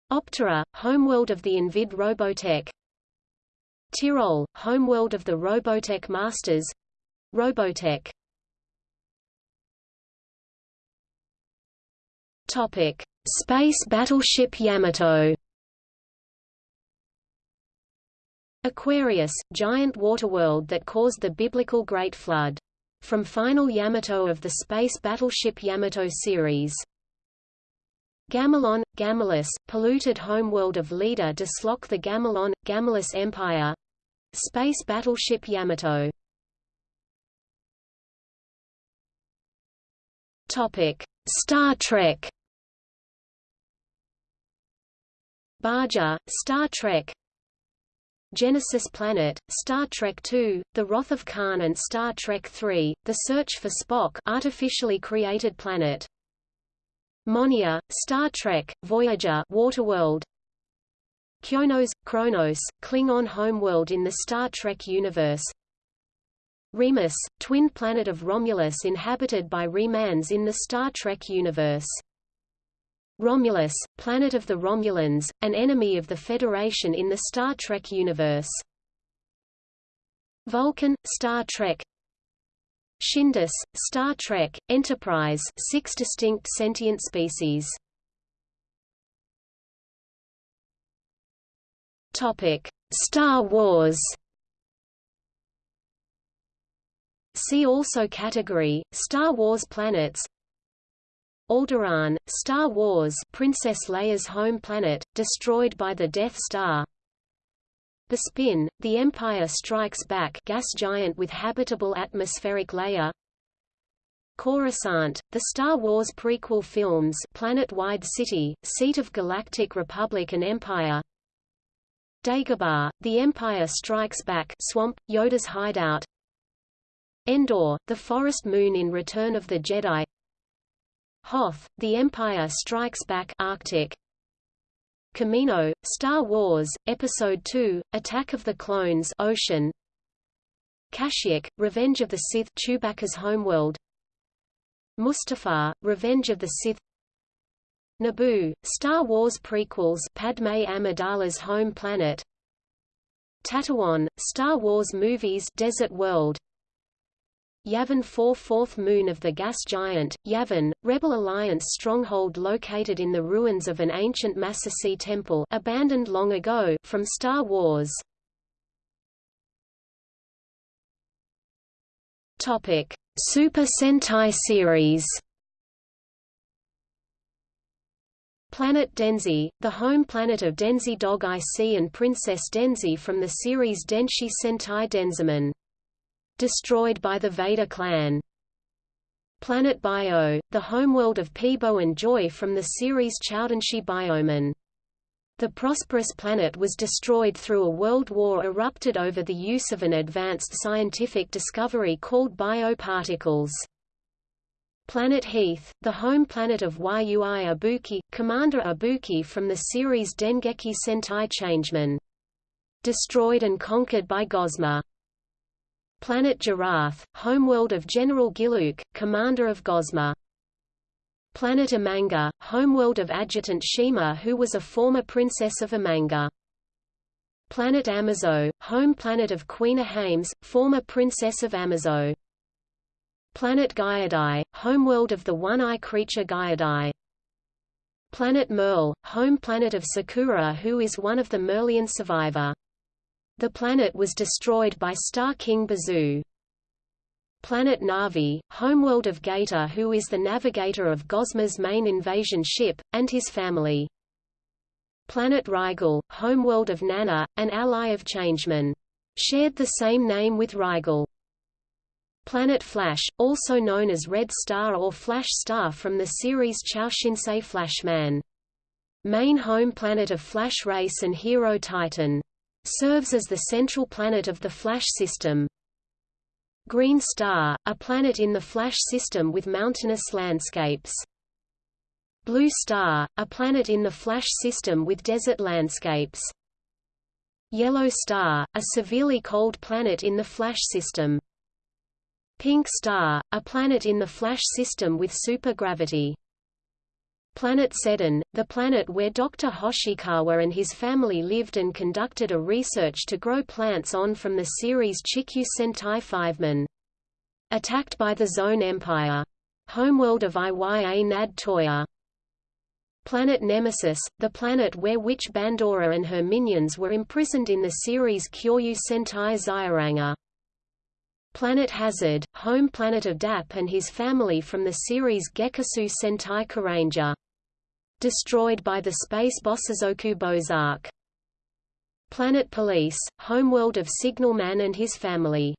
Optera, homeworld of the Invid Robotech Tirol, homeworld of the Robotech Masters Robotech Topic: Space battleship Yamato. Aquarius, giant waterworld that caused the biblical Great Flood. From Final Yamato of the space battleship Yamato series. Gamilon, Gamilus, polluted homeworld of leader Deslock the Gamilon, Gamilus Empire Space battleship Yamato Topic: Star Trek. Bajor, Star Trek. Genesis Planet, Star Trek II, The Wrath of Khan and Star Trek III, The Search for Spock artificially created planet. Monea, Star Trek, Voyager Waterworld, Kronos, Kronos, Klingon homeworld in the Star Trek universe. Remus, twin planet of Romulus inhabited by Remans in the Star Trek universe. Romulus, planet of the Romulans, an enemy of the Federation in the Star Trek universe. Vulcan, Star Trek. Xindus, Star Trek, Enterprise six distinct sentient species Topic: Star Wars. See also category Star Wars planets. Alderaan, Star Wars Princess Leia's home planet, destroyed by the Death Star. Bespin, The Empire Strikes Back gas giant with habitable atmospheric layer. Coruscant, the Star Wars prequel films planet-wide city, seat of Galactic Republic and Empire Dagobah, The Empire Strikes Back Swamp, Yoda's hideout. Endor, The Forest Moon in Return of the Jedi. Hoth, The Empire Strikes Back Arctic. Kamino, Star Wars, Episode II, Attack of the Clones Ocean. Kashyyyk, Revenge of the Sith Chewbacca's homeworld. Mustafar, Revenge of the Sith Naboo, Star Wars prequels Padme Amidala's home planet. Tatooine, Star Wars movies Desert World. Yavin 4 Fourth moon of the gas giant, Yavin, Rebel Alliance stronghold located in the ruins of an ancient Massassi temple abandoned long ago from Star Wars. Topic: Super Sentai series Planet Denzi, the home planet of Denzi Dog IC and Princess Denzi from the series Denshi Sentai Denziman. Destroyed by the Vader clan. Planet Bio, the homeworld of Peebo and Joy from the series Choudenshi Bioman. The prosperous planet was destroyed through a world war erupted over the use of an advanced scientific discovery called bioparticles. Planet Heath, the home planet of Yui Ibuki, Commander Ibuki from the series Dengeki Sentai Changeman. Destroyed and conquered by Gosma. Planet Giraffe, homeworld of General Giluke, commander of Gosma. Planet Amanga, homeworld of Adjutant Shima who was a former princess of Amanga. Planet Amazo, home planet of Queen Ahames, former princess of Amazo. Planet Gyadai, homeworld of the one-eye creature Gyadai. Planet Merle, home planet of Sakura who is one of the Merlian survivor. The planet was destroyed by Star King Bazoo. Planet Navi, homeworld of Gator who is the navigator of Gosma's main invasion ship, and his family. Planet Rigel, homeworld of Nana, an ally of Changeman. Shared the same name with Rigel. Planet Flash, also known as Red Star or Flash Star from the series Choushinsei Flashman. Main home planet of Flash Race and Hero Titan. Serves as the central planet of the Flash system. Green Star, a planet in the Flash system with mountainous landscapes. Blue Star, a planet in the Flash system with desert landscapes. Yellow Star, a severely cold planet in the Flash system. Pink Star, a planet in the Flash system with supergravity. Planet Seddon, the planet where Dr. Hoshikawa and his family lived and conducted a research to grow plants on from the series Chikyu Sentai Fiveman. Attacked by the Zone Empire. Homeworld of Iya Nad Toya. Planet Nemesis, the planet where Witch Bandora and her minions were imprisoned in the series Kyoryu Sentai Zyuranger. Planet Hazard, home planet of Dap and his family from the series Gekisou Sentai Carranger. Destroyed by the space boss Bosozoku Bozark. Planet Police, homeworld of Signalman and his family.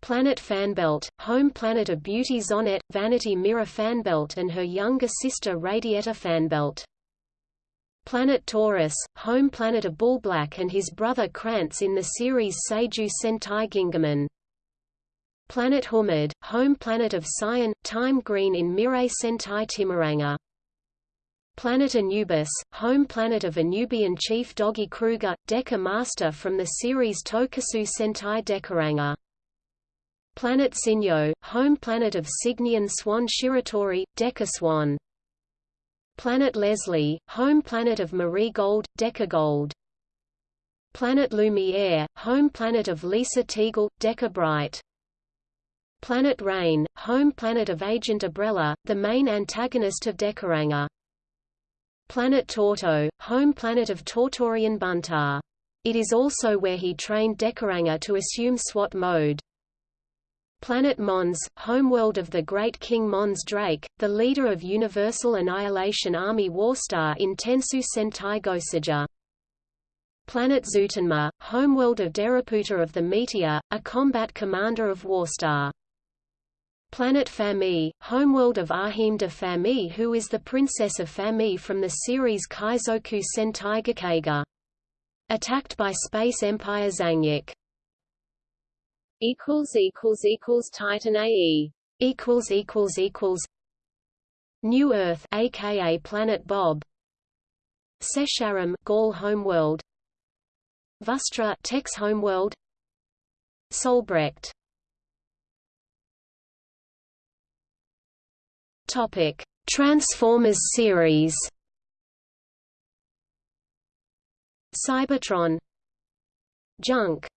Planet Fanbelt, home planet of Beauty Zonette, Vanity Mirror Fanbelt and her younger sister Radietta Fanbelt. Planet Taurus, home planet of Bullblack and his brother Krantz in the series Seiju Sentai Gingaman. Planet Humid, home planet of Cyan, Time Green in Mirai Sentai Timeranger. Planet Anubis, home planet of Anubian chief Doggy Kruger, Deca Master from the series Tokusou Sentai Dekaranger. Planet Sinyo, home planet of Signian Swan Shiratori, Deca Swan. Planet Leslie, home planet of Marie Gold, Deca Gold. Planet Lumiere, home planet of Lisa Teagle, Deca Bright. Planet Rain, home planet of Agent Umbrella, the main antagonist of Dekaranger. Planet Torto, home planet of Tortorian Buntar. It is also where he trained Dekaranger to assume SWAT mode. Planet Mons, homeworld of the Great King Mons Drake, the leader of Universal Annihilation Army Warstar in Tensou Sentai Goseiger. Planet Zutenma, homeworld of Deraputa of the Meteor, a combat commander of Warstar. Planet Fami, homeworld of Ahim de Fami who is the princess of Fami from the series Kaizoku Sentai Gokaiger. Attacked by Space Empire Zangyack. equals equals equals Titan AE equals equals equals. New Earth aka Planet Bob. Sesharam Gaul homeworld. Vustra Tex homeworld. Solbrecht Topic: Transformers series. Cybertron, Junk,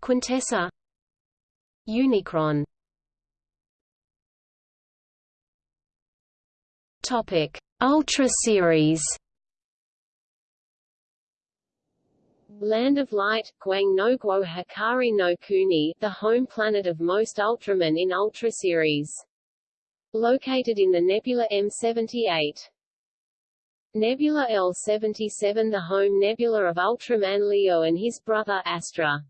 Quintessa, Unicron. Topic: Ultra series. Land of Light, Guang no Guo Hikari no Kuni, the home planet of most Ultramen in Ultra series. Located in the nebula M78. Nebula L77 the home nebula of Ultraman Leo and his brother Astra.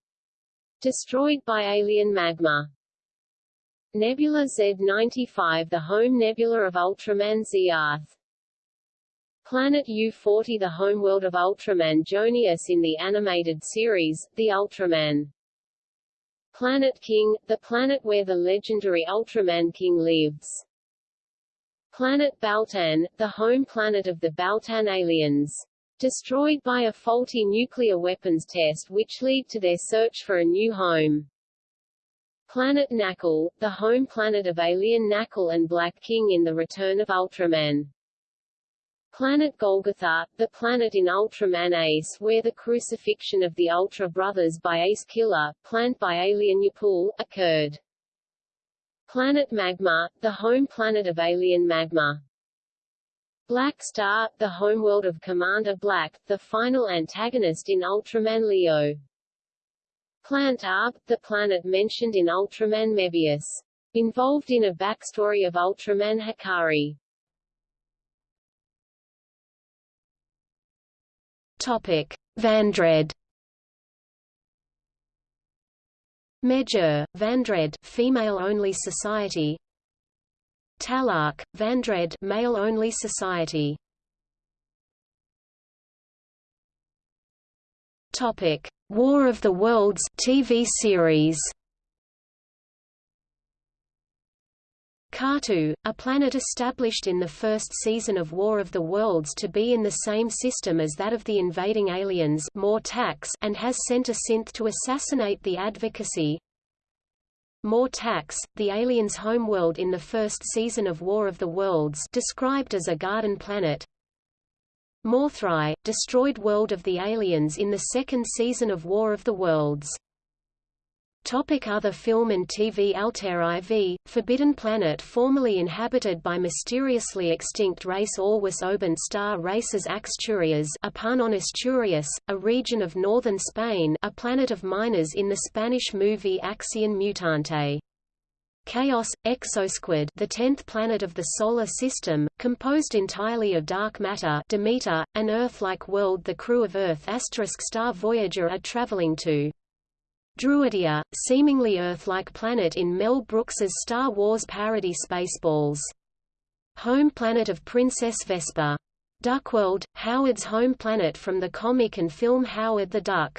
Destroyed by alien magma. Nebula Z95 the home nebula of Ultraman Zearth. Planet U-40 the homeworld of Ultraman Jonius in the animated series, The Ultraman. Planet King, the planet where the legendary Ultraman King lives. Planet Baltan, the home planet of the Baltan aliens. Destroyed by a faulty nuclear weapons test which lead to their search for a new home. Planet Nakul, the home planet of alien Nakul and Black King in The Return of Ultraman. Planet Golgotha, the planet in Ultraman Ace where the crucifixion of the Ultra Brothers by Ace Killer, planned by Alien Yapool, occurred. Planet Magma, the home planet of alien Magma. Black Star, the homeworld of Commander Black, the final antagonist in Ultraman Leo. Plant Arb, the planet mentioned in Ultraman Mebius. Involved in a backstory of Ultraman Hikari. Topic: Vandred. Major, Vandred, female-only society. Talark, Vandred, male-only society. Topic: War of the Worlds TV series. Katu, a planet established in the first season of War of the Worlds to be in the same system as that of the invading aliens Mortax and has sent a synth to assassinate the advocacy. Mortax, the aliens' homeworld in the first season of War of the Worlds described as a garden planet. Morthrai, destroyed world of the aliens in the second season of War of the Worlds. Topic other film and TV Altair IV, Forbidden Planet formerly inhabited by mysteriously extinct race Alwas Oban star races Axturias upon on Asturias, a region of northern Spain a planet of miners in the Spanish movie Acción Mutante. Chaos, Exosquad the tenth planet of the Solar System, composed entirely of dark matter Demeter, an Earth-like world the crew of Earth star Voyager are traveling to. Druidia, seemingly Earth-like planet in Mel Brooks's Star Wars parody Spaceballs. Home planet of Princess Vespa. Duckworld, Howard's home planet from the comic and film Howard the Duck.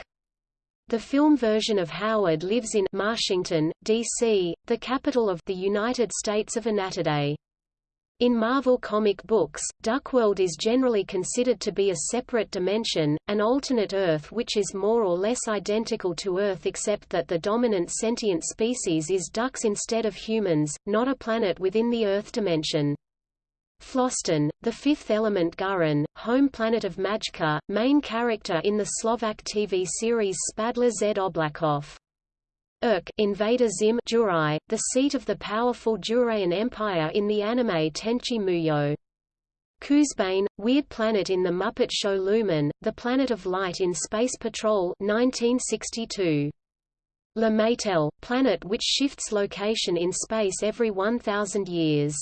The film version of Howard lives in Washington, D.C., the capital of the United States of Anatidae. In Marvel comic books, Duckworld is generally considered to be a separate dimension, an alternate Earth which is more or less identical to Earth except that the dominant sentient species is ducks instead of humans, not a planet within the Earth dimension. Floston, the fifth element Gurren, home planet of Majka, main character in the Slovak TV series Spadla Z Oblakov. Irk Invader Zim Jurai, the seat of the powerful Juraian Empire in the anime Tenchi Muyo. Koozebane, weird planet in the Muppet Show Lumen, the planet of light in Space Patrol 1962. La Maytelle, planet which shifts location in space every 1,000 years.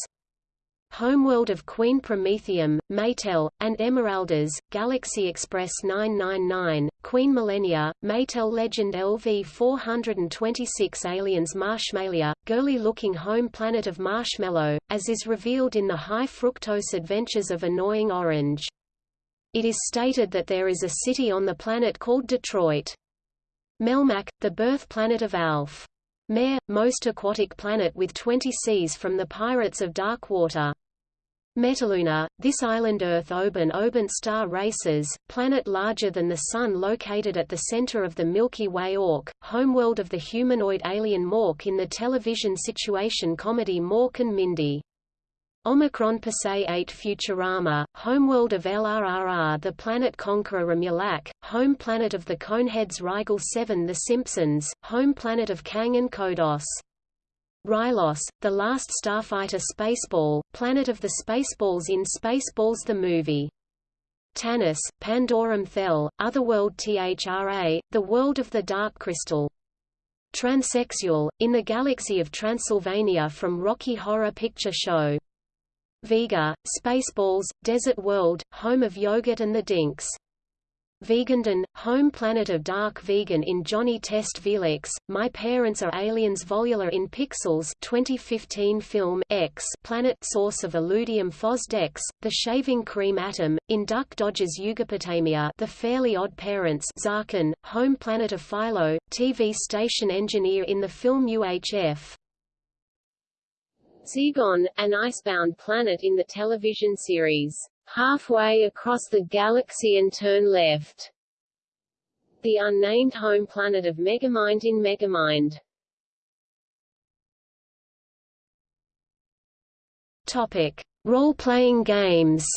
Homeworld of Queen Promethium, Maytelle, and Emeraldas, Galaxy Express 999, Queen Millennia, Maytelle Legend LV-426 Aliens Marshmalia, girly-looking home planet of Marshmallow, as is revealed in the High Fructose Adventures of Annoying Orange. It is stated that there is a city on the planet called Detroit. Melmac, the birth planet of Alf. Mare, most aquatic planet with 20 seas from the Pirates of Dark Water. Metaluna, this island Earth Oban Oban star races, planet larger than the Sun located at the center of the Milky Way Ork, homeworld of the humanoid alien Mork in the television situation comedy Mork and Mindy. Omicron Persei 8 Futurama, homeworld of LRRR The Planet Conqueror Remulak, home planet of the Coneheads Rigel 7 The Simpsons, home planet of Kang and Kodos. Rylos, the last starfighter spaceball, planet of the Spaceballs in Spaceballs the movie. Tanis, Pandorum Thel, Otherworld Thra, the world of the Dark Crystal. Transsexual, in the galaxy of Transylvania from Rocky Horror Picture Show. Vega, Spaceballs, Desert World, home of Yogurt and the Dinks. Vegandan, home planet of Dark Vegan in Johnny Test Velix, My Parents Are Aliens Volula in Pixels 2015 film X planet source of Illudium Phosdex, The Shaving Cream Atom, in Duck Dodgers Yugopotamia The Fairly Odd Parents Zarkin, home planet of Philo, TV station engineer in the film UHF. Zegon, an icebound planet in the television series halfway across the galaxy and turn left. The unnamed home planet of Megamind in Megamind. Topic: Role-playing games.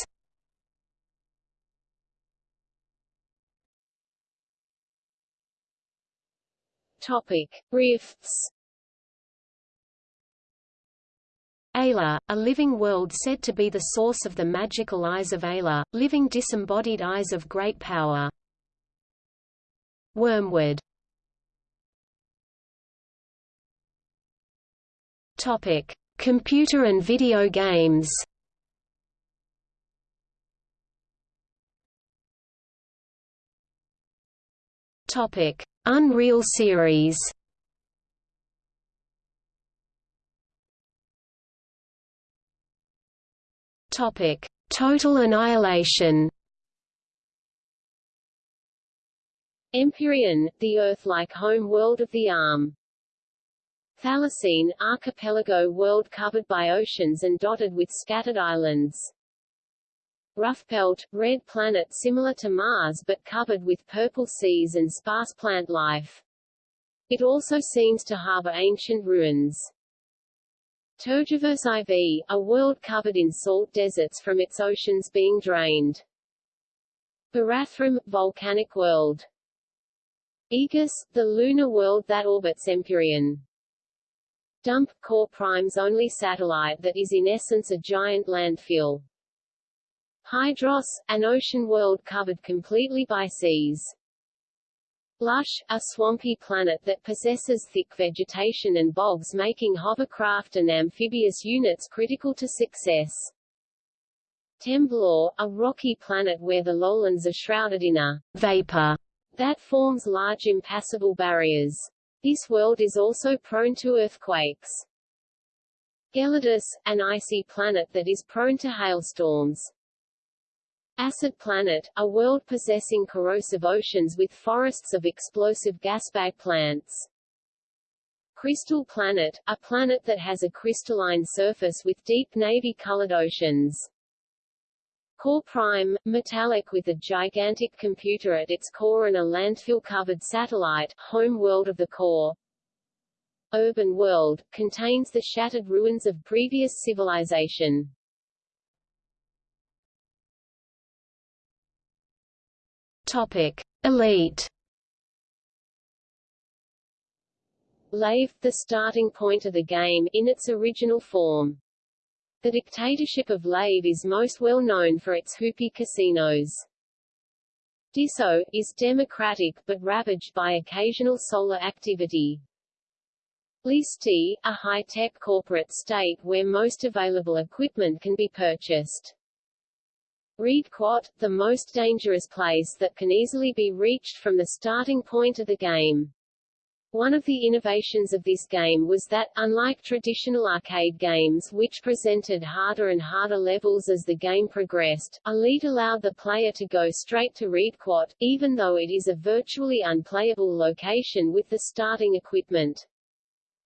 Topic: Rifts. Ayla, a living world said to be the source of the magical eyes of Ayla, living disembodied eyes of great power. Wormwood Topic: Computer and video games. Topic: Unreal series. Topic: Total annihilation. Empyrean, the Earth-like home world of the ARM. Thalassean, archipelago world covered by oceans and dotted with scattered islands. Roughpelt, red planet similar to Mars but covered with purple seas and sparse plant life. It also seems to harbor ancient ruins. Tergiverse IV, a world covered in salt deserts from its oceans being drained. Barathrum, volcanic world. Aegis, the lunar world that orbits Empyrean. Dump, Core Prime's only satellite that is in essence a giant landfill. Hydros, an ocean world covered completely by seas. Lush, a swampy planet that possesses thick vegetation and bogs making hovercraft and amphibious units critical to success. Temblor, a rocky planet where the lowlands are shrouded in a vapor that forms large impassable barriers. This world is also prone to earthquakes. Gelidus, an icy planet that is prone to hailstorms. Acid Planet, a world possessing corrosive oceans with forests of explosive gasbag plants. Crystal Planet, a planet that has a crystalline surface with deep navy-colored oceans. Core Prime, metallic with a gigantic computer at its core and a landfill-covered satellite, home world of the core. Urban World, contains the shattered ruins of previous civilization. Topic: Elite. Lave, the starting point of the game, in its original form. The dictatorship of Lave is most well known for its hoopy casinos. Diso, is democratic but ravaged by occasional solar activity. Leesti, a high-tech corporate state where most available equipment can be purchased. Riedquat, the most dangerous place that can easily be reached from the starting point of the game. One of the innovations of this game was that, unlike traditional arcade games which presented harder and harder levels as the game progressed, Elite allowed the player to go straight to Riedquat, even though it is a virtually unplayable location with the starting equipment.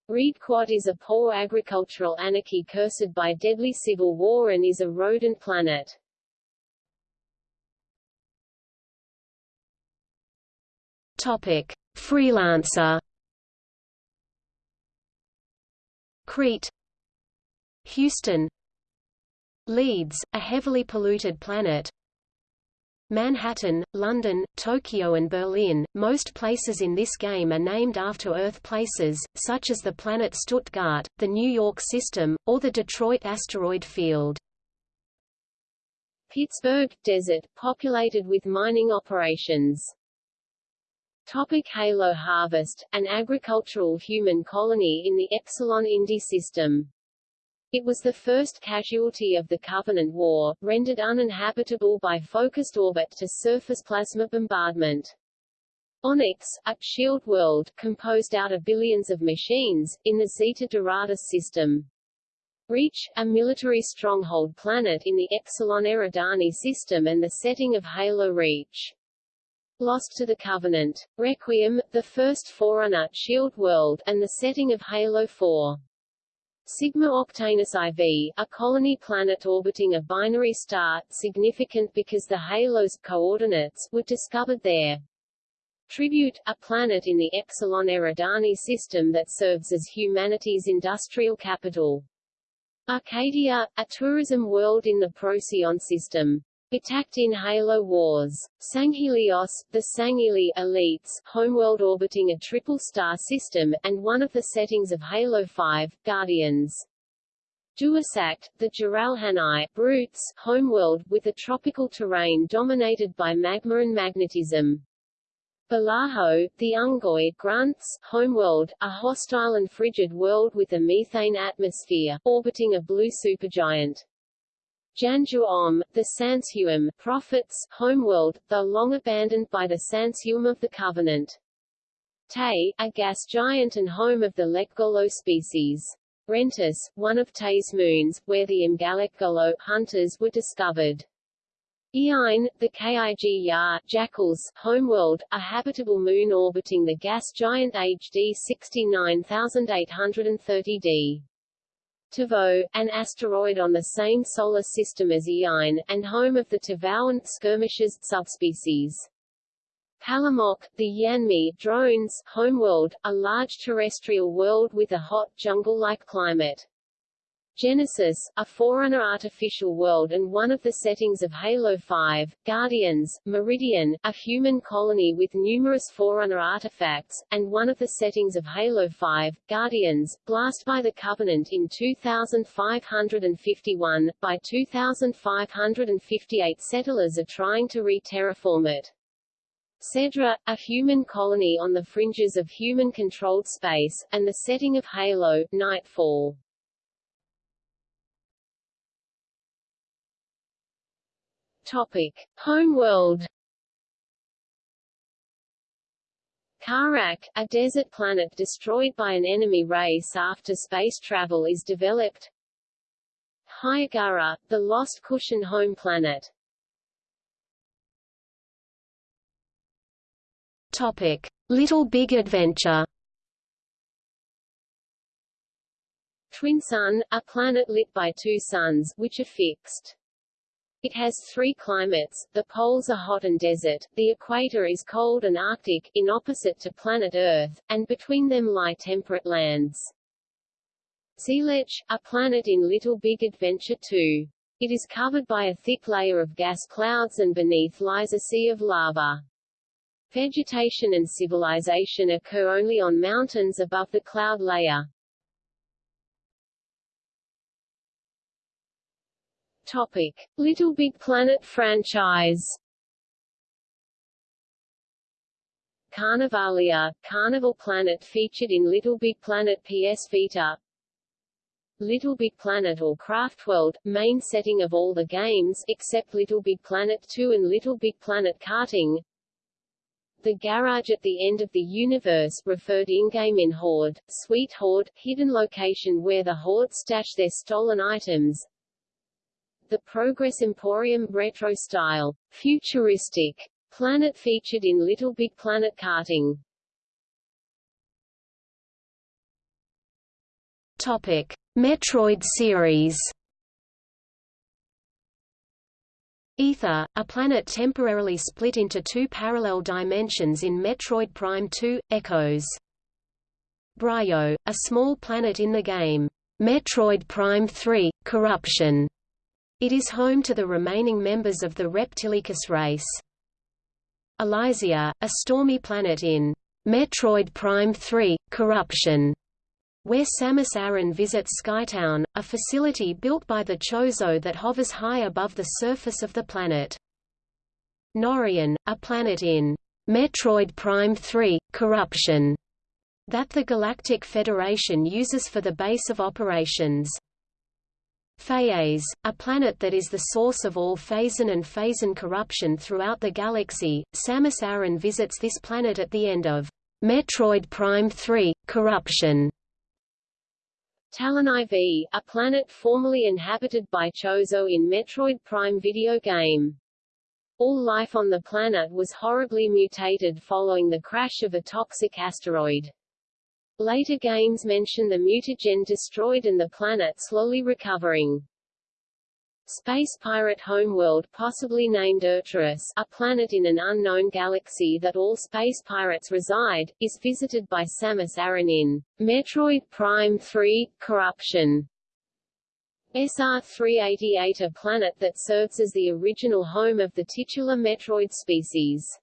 Riedquat is a poor agricultural anarchy cursed by deadly civil war and is a rodent planet. Topic: Freelancer. Crete, Houston, Leeds, a heavily polluted planet. Manhattan, London, Tokyo and Berlin. Most places in this game are named after Earth places, such as the planet Stuttgart, the New York system, or the Detroit asteroid field. Pittsburgh, desert, populated with mining operations. Topic Halo Harvest, an agricultural human colony in the Epsilon Indi system. It was the first casualty of the Covenant War, rendered uninhabitable by focused orbit to surface plasma bombardment. Onyx, a shield world, composed out of billions of machines, in the Zeta Doradus system. Reach, a military stronghold planet in the Epsilon Eridani system and the setting of Halo Reach. Lost to the Covenant. Requiem, the first Forerunner shield world, and the setting of Halo 4. Sigma Octanus IV, a colony planet orbiting a binary star, significant because the halo's coordinates were discovered there. Tribute, a planet in the Epsilon Eridani system that serves as humanity's industrial capital. Arcadia, a tourism world in the Procyon system. Attacked in Halo Wars. Sanghelios, the Sangheili elites, homeworld orbiting a triple-star system, and one of the settings of Halo 5, Guardians. Duusact, the Jiralhanae, brutes, homeworld, with a tropical terrain dominated by magma and magnetism. Balaho, the Unggoy grunts, homeworld, a hostile and frigid world with a methane atmosphere, orbiting a blue supergiant. Janju-Om, the Sansuum prophets, homeworld, though long abandoned by the Sansuum of the Covenant. Tay, a gas giant and home of the Lekgolo species. Rentus, one of Tay's moons, where the Mgalekgolo hunters were discovered. Eine, the Kig-Yar Jackals, homeworld, a habitable moon orbiting the gas giant HD 69830d. Tavo, an asteroid on the same solar system as Eine, and home of the Tavauan skirmishers subspecies. Palamok, the Yanme'e drones, homeworld, a large terrestrial world with a hot jungle-like climate. Genesis, a Forerunner artificial world and one of the settings of Halo 5, Guardians, Meridian, a human colony with numerous Forerunner artifacts, and one of the settings of Halo 5, Guardians, Blast by the Covenant in 2551. By 2558 settlers are trying to re-terraform it. Cedra, a human colony on the fringes of human-controlled space, and the setting of Halo, Nightfall. Topic: Homeworld. Kharak, a desert planet destroyed by an enemy race after space travel is developed. Hiigara, the lost Kushan home planet. Topic: Little Big Adventure. Twin Sun, a planet lit by two suns, which are fixed. It has three climates, the poles are hot and desert, the equator is cold and arctic, in opposite to planet Earth, and between them lie temperate lands. Zeelich, a planet in Little Big Adventure 2. It is covered by a thick layer of gas clouds and beneath lies a sea of lava. Vegetation and civilization occur only on mountains above the cloud layer. Topic: Little Big Planet franchise. Carnivalia, Carnival Planet featured in Little Big Planet PS Vita. Little Big Planet or Craftworld, main setting of all the games except Little Big Planet 2 and Little Big Planet Karting. The garage at the end of the universe referred in-game in Horde, Sweet Horde, hidden location where the Horde stash their stolen items. The Progress Emporium retro style, futuristic planet featured in Little Big Planet karting. Topic: Metroid series. Aether, a planet temporarily split into two parallel dimensions in Metroid Prime 2, Echoes. Bryyo, a small planet in the game, Metroid Prime 3, Corruption. It is home to the remaining members of the Reptilicus race. Elysia, a stormy planet in Metroid Prime 3, Corruption, where Samus Aran visits Skytown, a facility built by the Chozo that hovers high above the surface of the planet. Norion, a planet in Metroid Prime 3, Corruption, that the Galactic Federation uses for the base of operations. Phaaze, a planet that is the source of all Phazon and Phazon corruption throughout the galaxy. Samus Aran visits this planet at the end of Metroid Prime 3: Corruption. Tallon IV, a planet formerly inhabited by Chozo in Metroid Prime video game. All life on the planet was horribly mutated following the crash of a toxic asteroid. Later games mention the mutagen destroyed and the planet slowly recovering. Space pirate homeworld possibly named Erturus, a planet in an unknown galaxy that all space pirates reside, is visited by Samus Aran in Metroid Prime 3, Corruption. SR-388 a planet that serves as the original home of the titular Metroid species.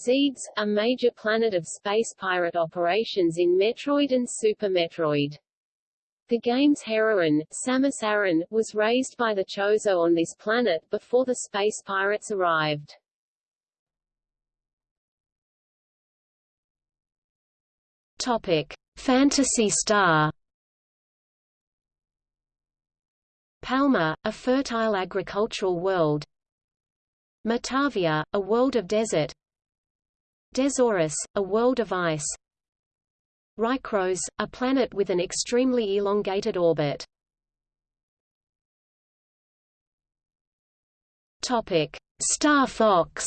Zebes, a major planet of space pirate operations in Metroid and Super Metroid. The game's heroine, Samus Aran, was raised by the Chozo on this planet before the space pirates arrived. Topic: Phantasy Star. Palma, a fertile agricultural world. Motavia, a world of desert. Dezoris, a world of ice Rykros, a planet with an extremely elongated orbit. Star Fox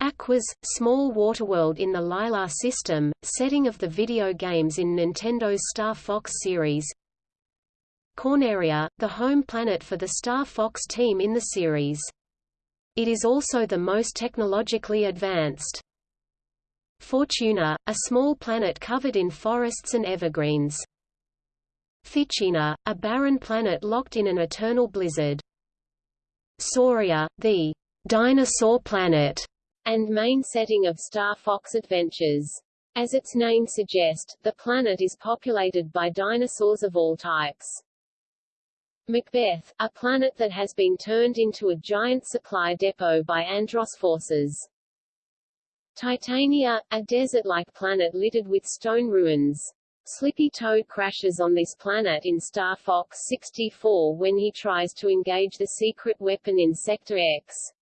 Aquas, small waterworld in the Lylat system, setting of the video games in Nintendo's Star Fox series. Corneria, the home planet for the Star Fox team in the series. It is also the most technologically advanced. Fortuna, a small planet covered in forests and evergreens. Fichina, a barren planet locked in an eternal blizzard. Sauria, the dinosaur planet, and main setting of Star Fox Adventures. As its name suggests, the planet is populated by dinosaurs of all types. Macbeth, a planet that has been turned into a giant supply depot by Andross forces. Titania, a desert-like planet littered with stone ruins. Slippy Toad crashes on this planet in Star Fox 64 when he tries to engage the secret weapon in Sector X.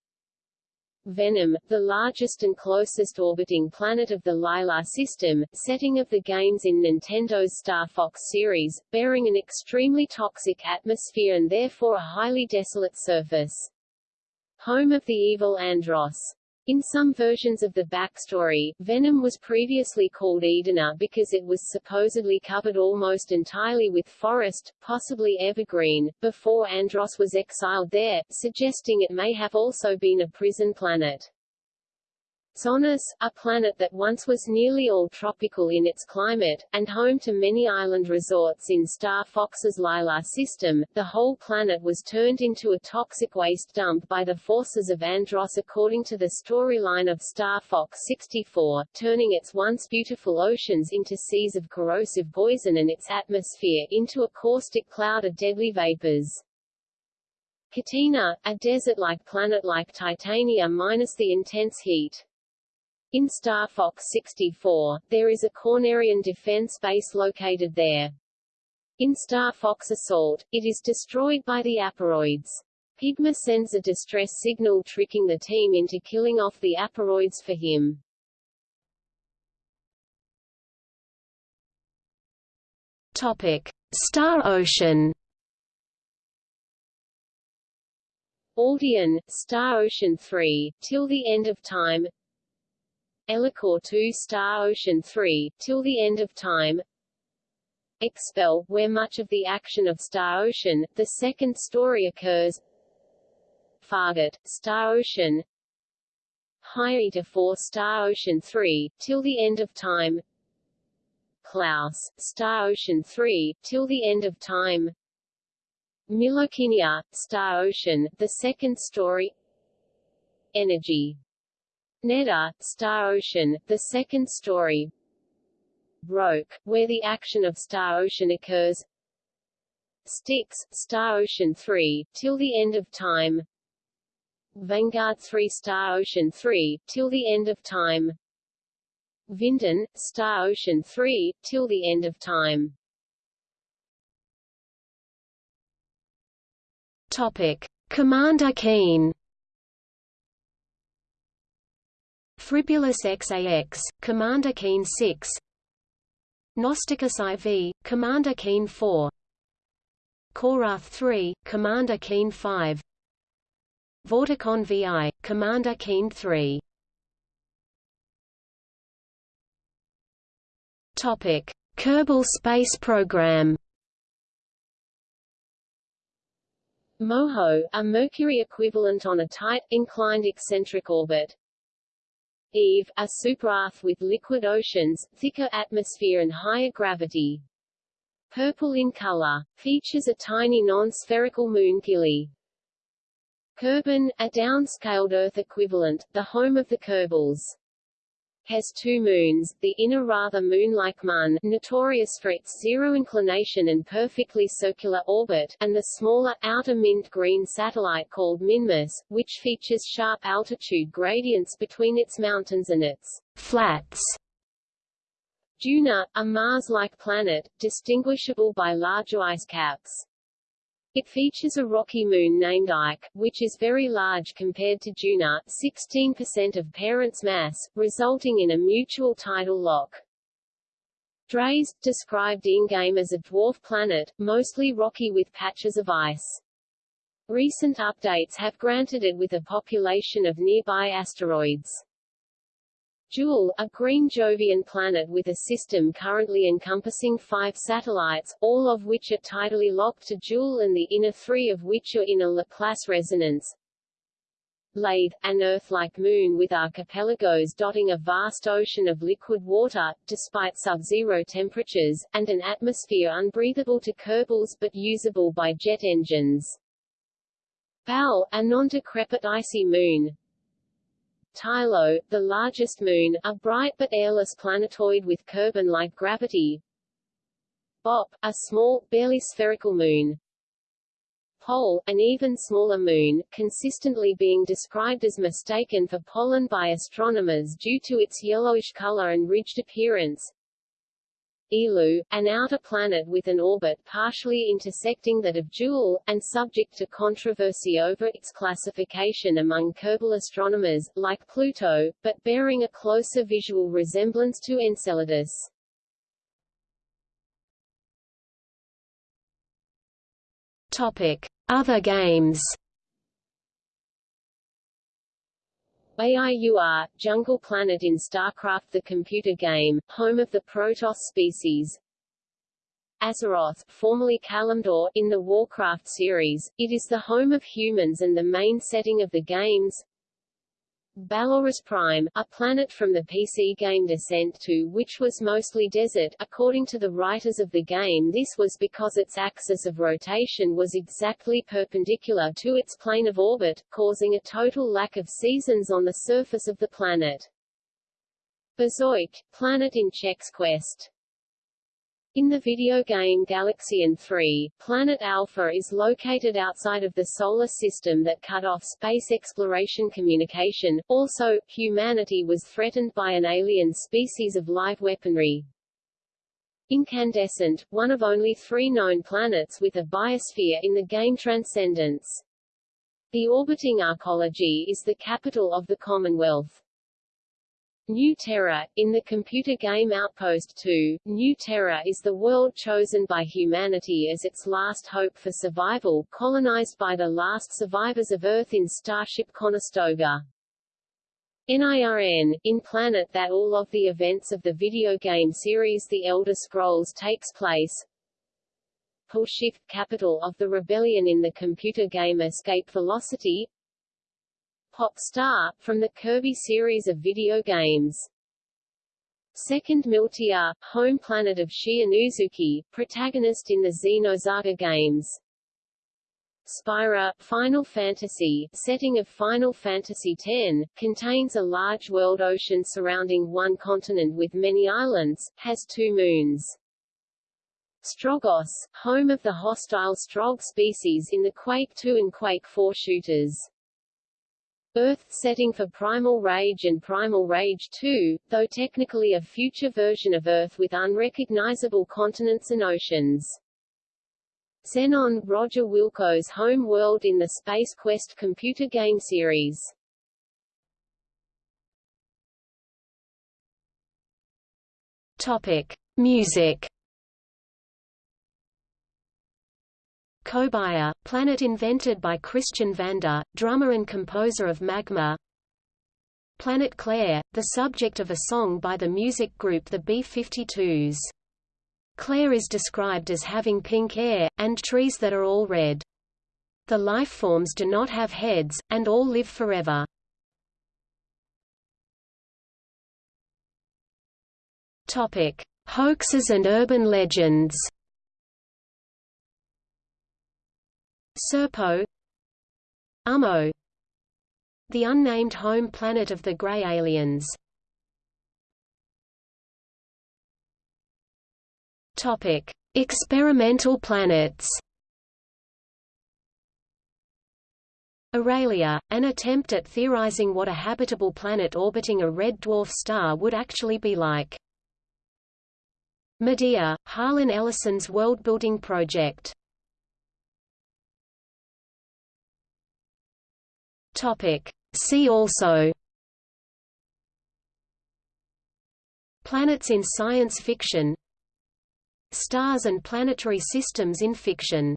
Venom, the largest and closest orbiting planet of the Lylat system, setting of the games in Nintendo's Star Fox series, bearing an extremely toxic atmosphere and therefore a highly desolate surface. Home of the evil Andross. In some versions of the backstory, Venom was previously called Edena because it was supposedly covered almost entirely with forest, possibly evergreen, before Andross was exiled there, suggesting it may have also been a prison planet. Zoness, a planet that once was nearly all tropical in its climate, and home to many island resorts in Star Fox's Lylat system, the whole planet was turned into a toxic waste dump by the forces of Andross according to the storyline of Star Fox 64, turning its once beautiful oceans into seas of corrosive poison and its atmosphere into a caustic cloud of deadly vapors. Katina, a desert-like planet like Titania minus the intense heat. In Star Fox 64, there is a Cornerian defense base located there. In Star Fox Assault, it is destroyed by the Aparoids. Pigma sends a distress signal tricking the team into killing off the Aparoids for him. Topic: Star Ocean. Aldean, Star Ocean 3, till the end of time. Elicor 2 Star Ocean 3, till the end of time. Expel, where much of the action of Star Ocean, the second story occurs. Fargate, Star Ocean. Hyeta 4 Star Ocean 3, till the end of time. Klaus, Star Ocean 3, till the end of time. Milokinia, Star Ocean, the second story. Energy Neda, Star Ocean, the second story. Roak, where the action of Star Ocean occurs. Styx, Star Ocean 3, till the end of time. Vanguard 3 Star Ocean 3, till the end of time. Vinden, Star Ocean 3, till the end of time. Topic. Commander Keen Fribbulus Xax, Commander Keen 6. Gnosticus IV, Commander Keen 4. Korath 3, Commander Keen 5. Vorticon VI, Commander Keen 3. Topic: Kerbal Space Program. MOHO, a Mercury equivalent on a tight, inclined eccentric orbit. Eve, a super-Earth with liquid oceans, thicker atmosphere and higher gravity. Purple in color. Features a tiny non-spherical moon Gilly. Kerbin, a downscaled Earth equivalent, the home of the Kerbals has two moons, the inner rather moon-like Mun notorious for its zero inclination and perfectly circular orbit, and the smaller, outer mint-green satellite called Minmus, which features sharp altitude gradients between its mountains and its flats. Duna, a Mars-like planet, distinguishable by larger ice caps. It features a rocky moon named Ike, which is very large compared to Duna 16% of parent's mass, resulting in a mutual tidal lock. Dres, described in-game as a dwarf planet, mostly rocky with patches of ice. Recent updates have granted it with a population of nearby asteroids. Jool, a green Jovian planet with a system currently encompassing five satellites, all of which are tidally locked to Jool and the inner three of which are in a Laplace resonance. Laythe, an Earth-like moon with archipelagos dotting a vast ocean of liquid water, despite sub-zero temperatures, and an atmosphere unbreathable to Kerbals but usable by jet engines. Bal, a non-decrepit icy moon, Tylo, the largest moon, a bright but airless planetoid with Kerbin-like gravity. Bop, a small, barely spherical moon. Pole, an even smaller moon, consistently being described as mistaken for pollen by astronomers due to its yellowish color and ridged appearance. Eeloo, an outer planet with an orbit partially intersecting that of Jool, and subject to controversy over its classification among Kerbal astronomers, like Pluto, but bearing a closer visual resemblance to Enceladus. Topic: Other games. AIUR, Jungle Planet in StarCraft the computer game, home of the Protoss species. Azeroth, formerly Kalimdor, in the Warcraft series, it is the home of humans and the main setting of the games. Ballorus Prime, a planet from the PC game Descent 2 which was mostly desert, according to the writers of the game this was because its axis of rotation was exactly perpendicular to its plane of orbit, causing a total lack of seasons on the surface of the planet. Bazoik, planet in Chex Quest in the video game Galaxian 3, Planet Alpha is located outside of the Solar System that cut off space exploration communication. Also, humanity was threatened by an alien species of live weaponry. Incandescent, one of only three known planets with a biosphere in the game Transcendence. The orbiting arcology is the capital of the Commonwealth. New Terra, in the computer game Outpost 2, New Terra is the world chosen by humanity as its last hope for survival, colonized by the last survivors of Earth in Starship Conestoga. NIRN, in planet that all of the events of the video game series The Elder Scrolls takes place. Shift capital of the rebellion in the computer game Escape Velocity Pop Star, from the Kirby series of video games. Second Miltia, home planet of Shion Uzuki, protagonist in the Xenosaga games. Spira, Final Fantasy, setting of Final Fantasy X, contains a large world ocean surrounding one continent with many islands, has two moons. Stroggos, home of the hostile Strogg species in the Quake 2 and Quake 4 shooters. Earth setting for Primal Rage and Primal Rage 2, though technically a future version of Earth with unrecognizable continents and oceans. Xenon, Roger Wilco's home world in the Space Quest computer game series. Topic: Music. Kobaya, planet invented by Christian Vander, drummer and composer of Magma. Planet Claire, the subject of a song by the music group the B-52s. Claire is described as having pink hair, and trees that are all red. The lifeforms do not have heads, and all live forever. Topic: Hoaxes and urban legends. Serpo Ummo The unnamed home planet of the Grey Aliens Topic: Experimental planets. Aurelia, an attempt at theorizing what a habitable planet orbiting a red dwarf star would actually be like. Medea, Harlan Ellison's world-building project. Topic. See also. Planets in science fiction. Stars and planetary systems in fiction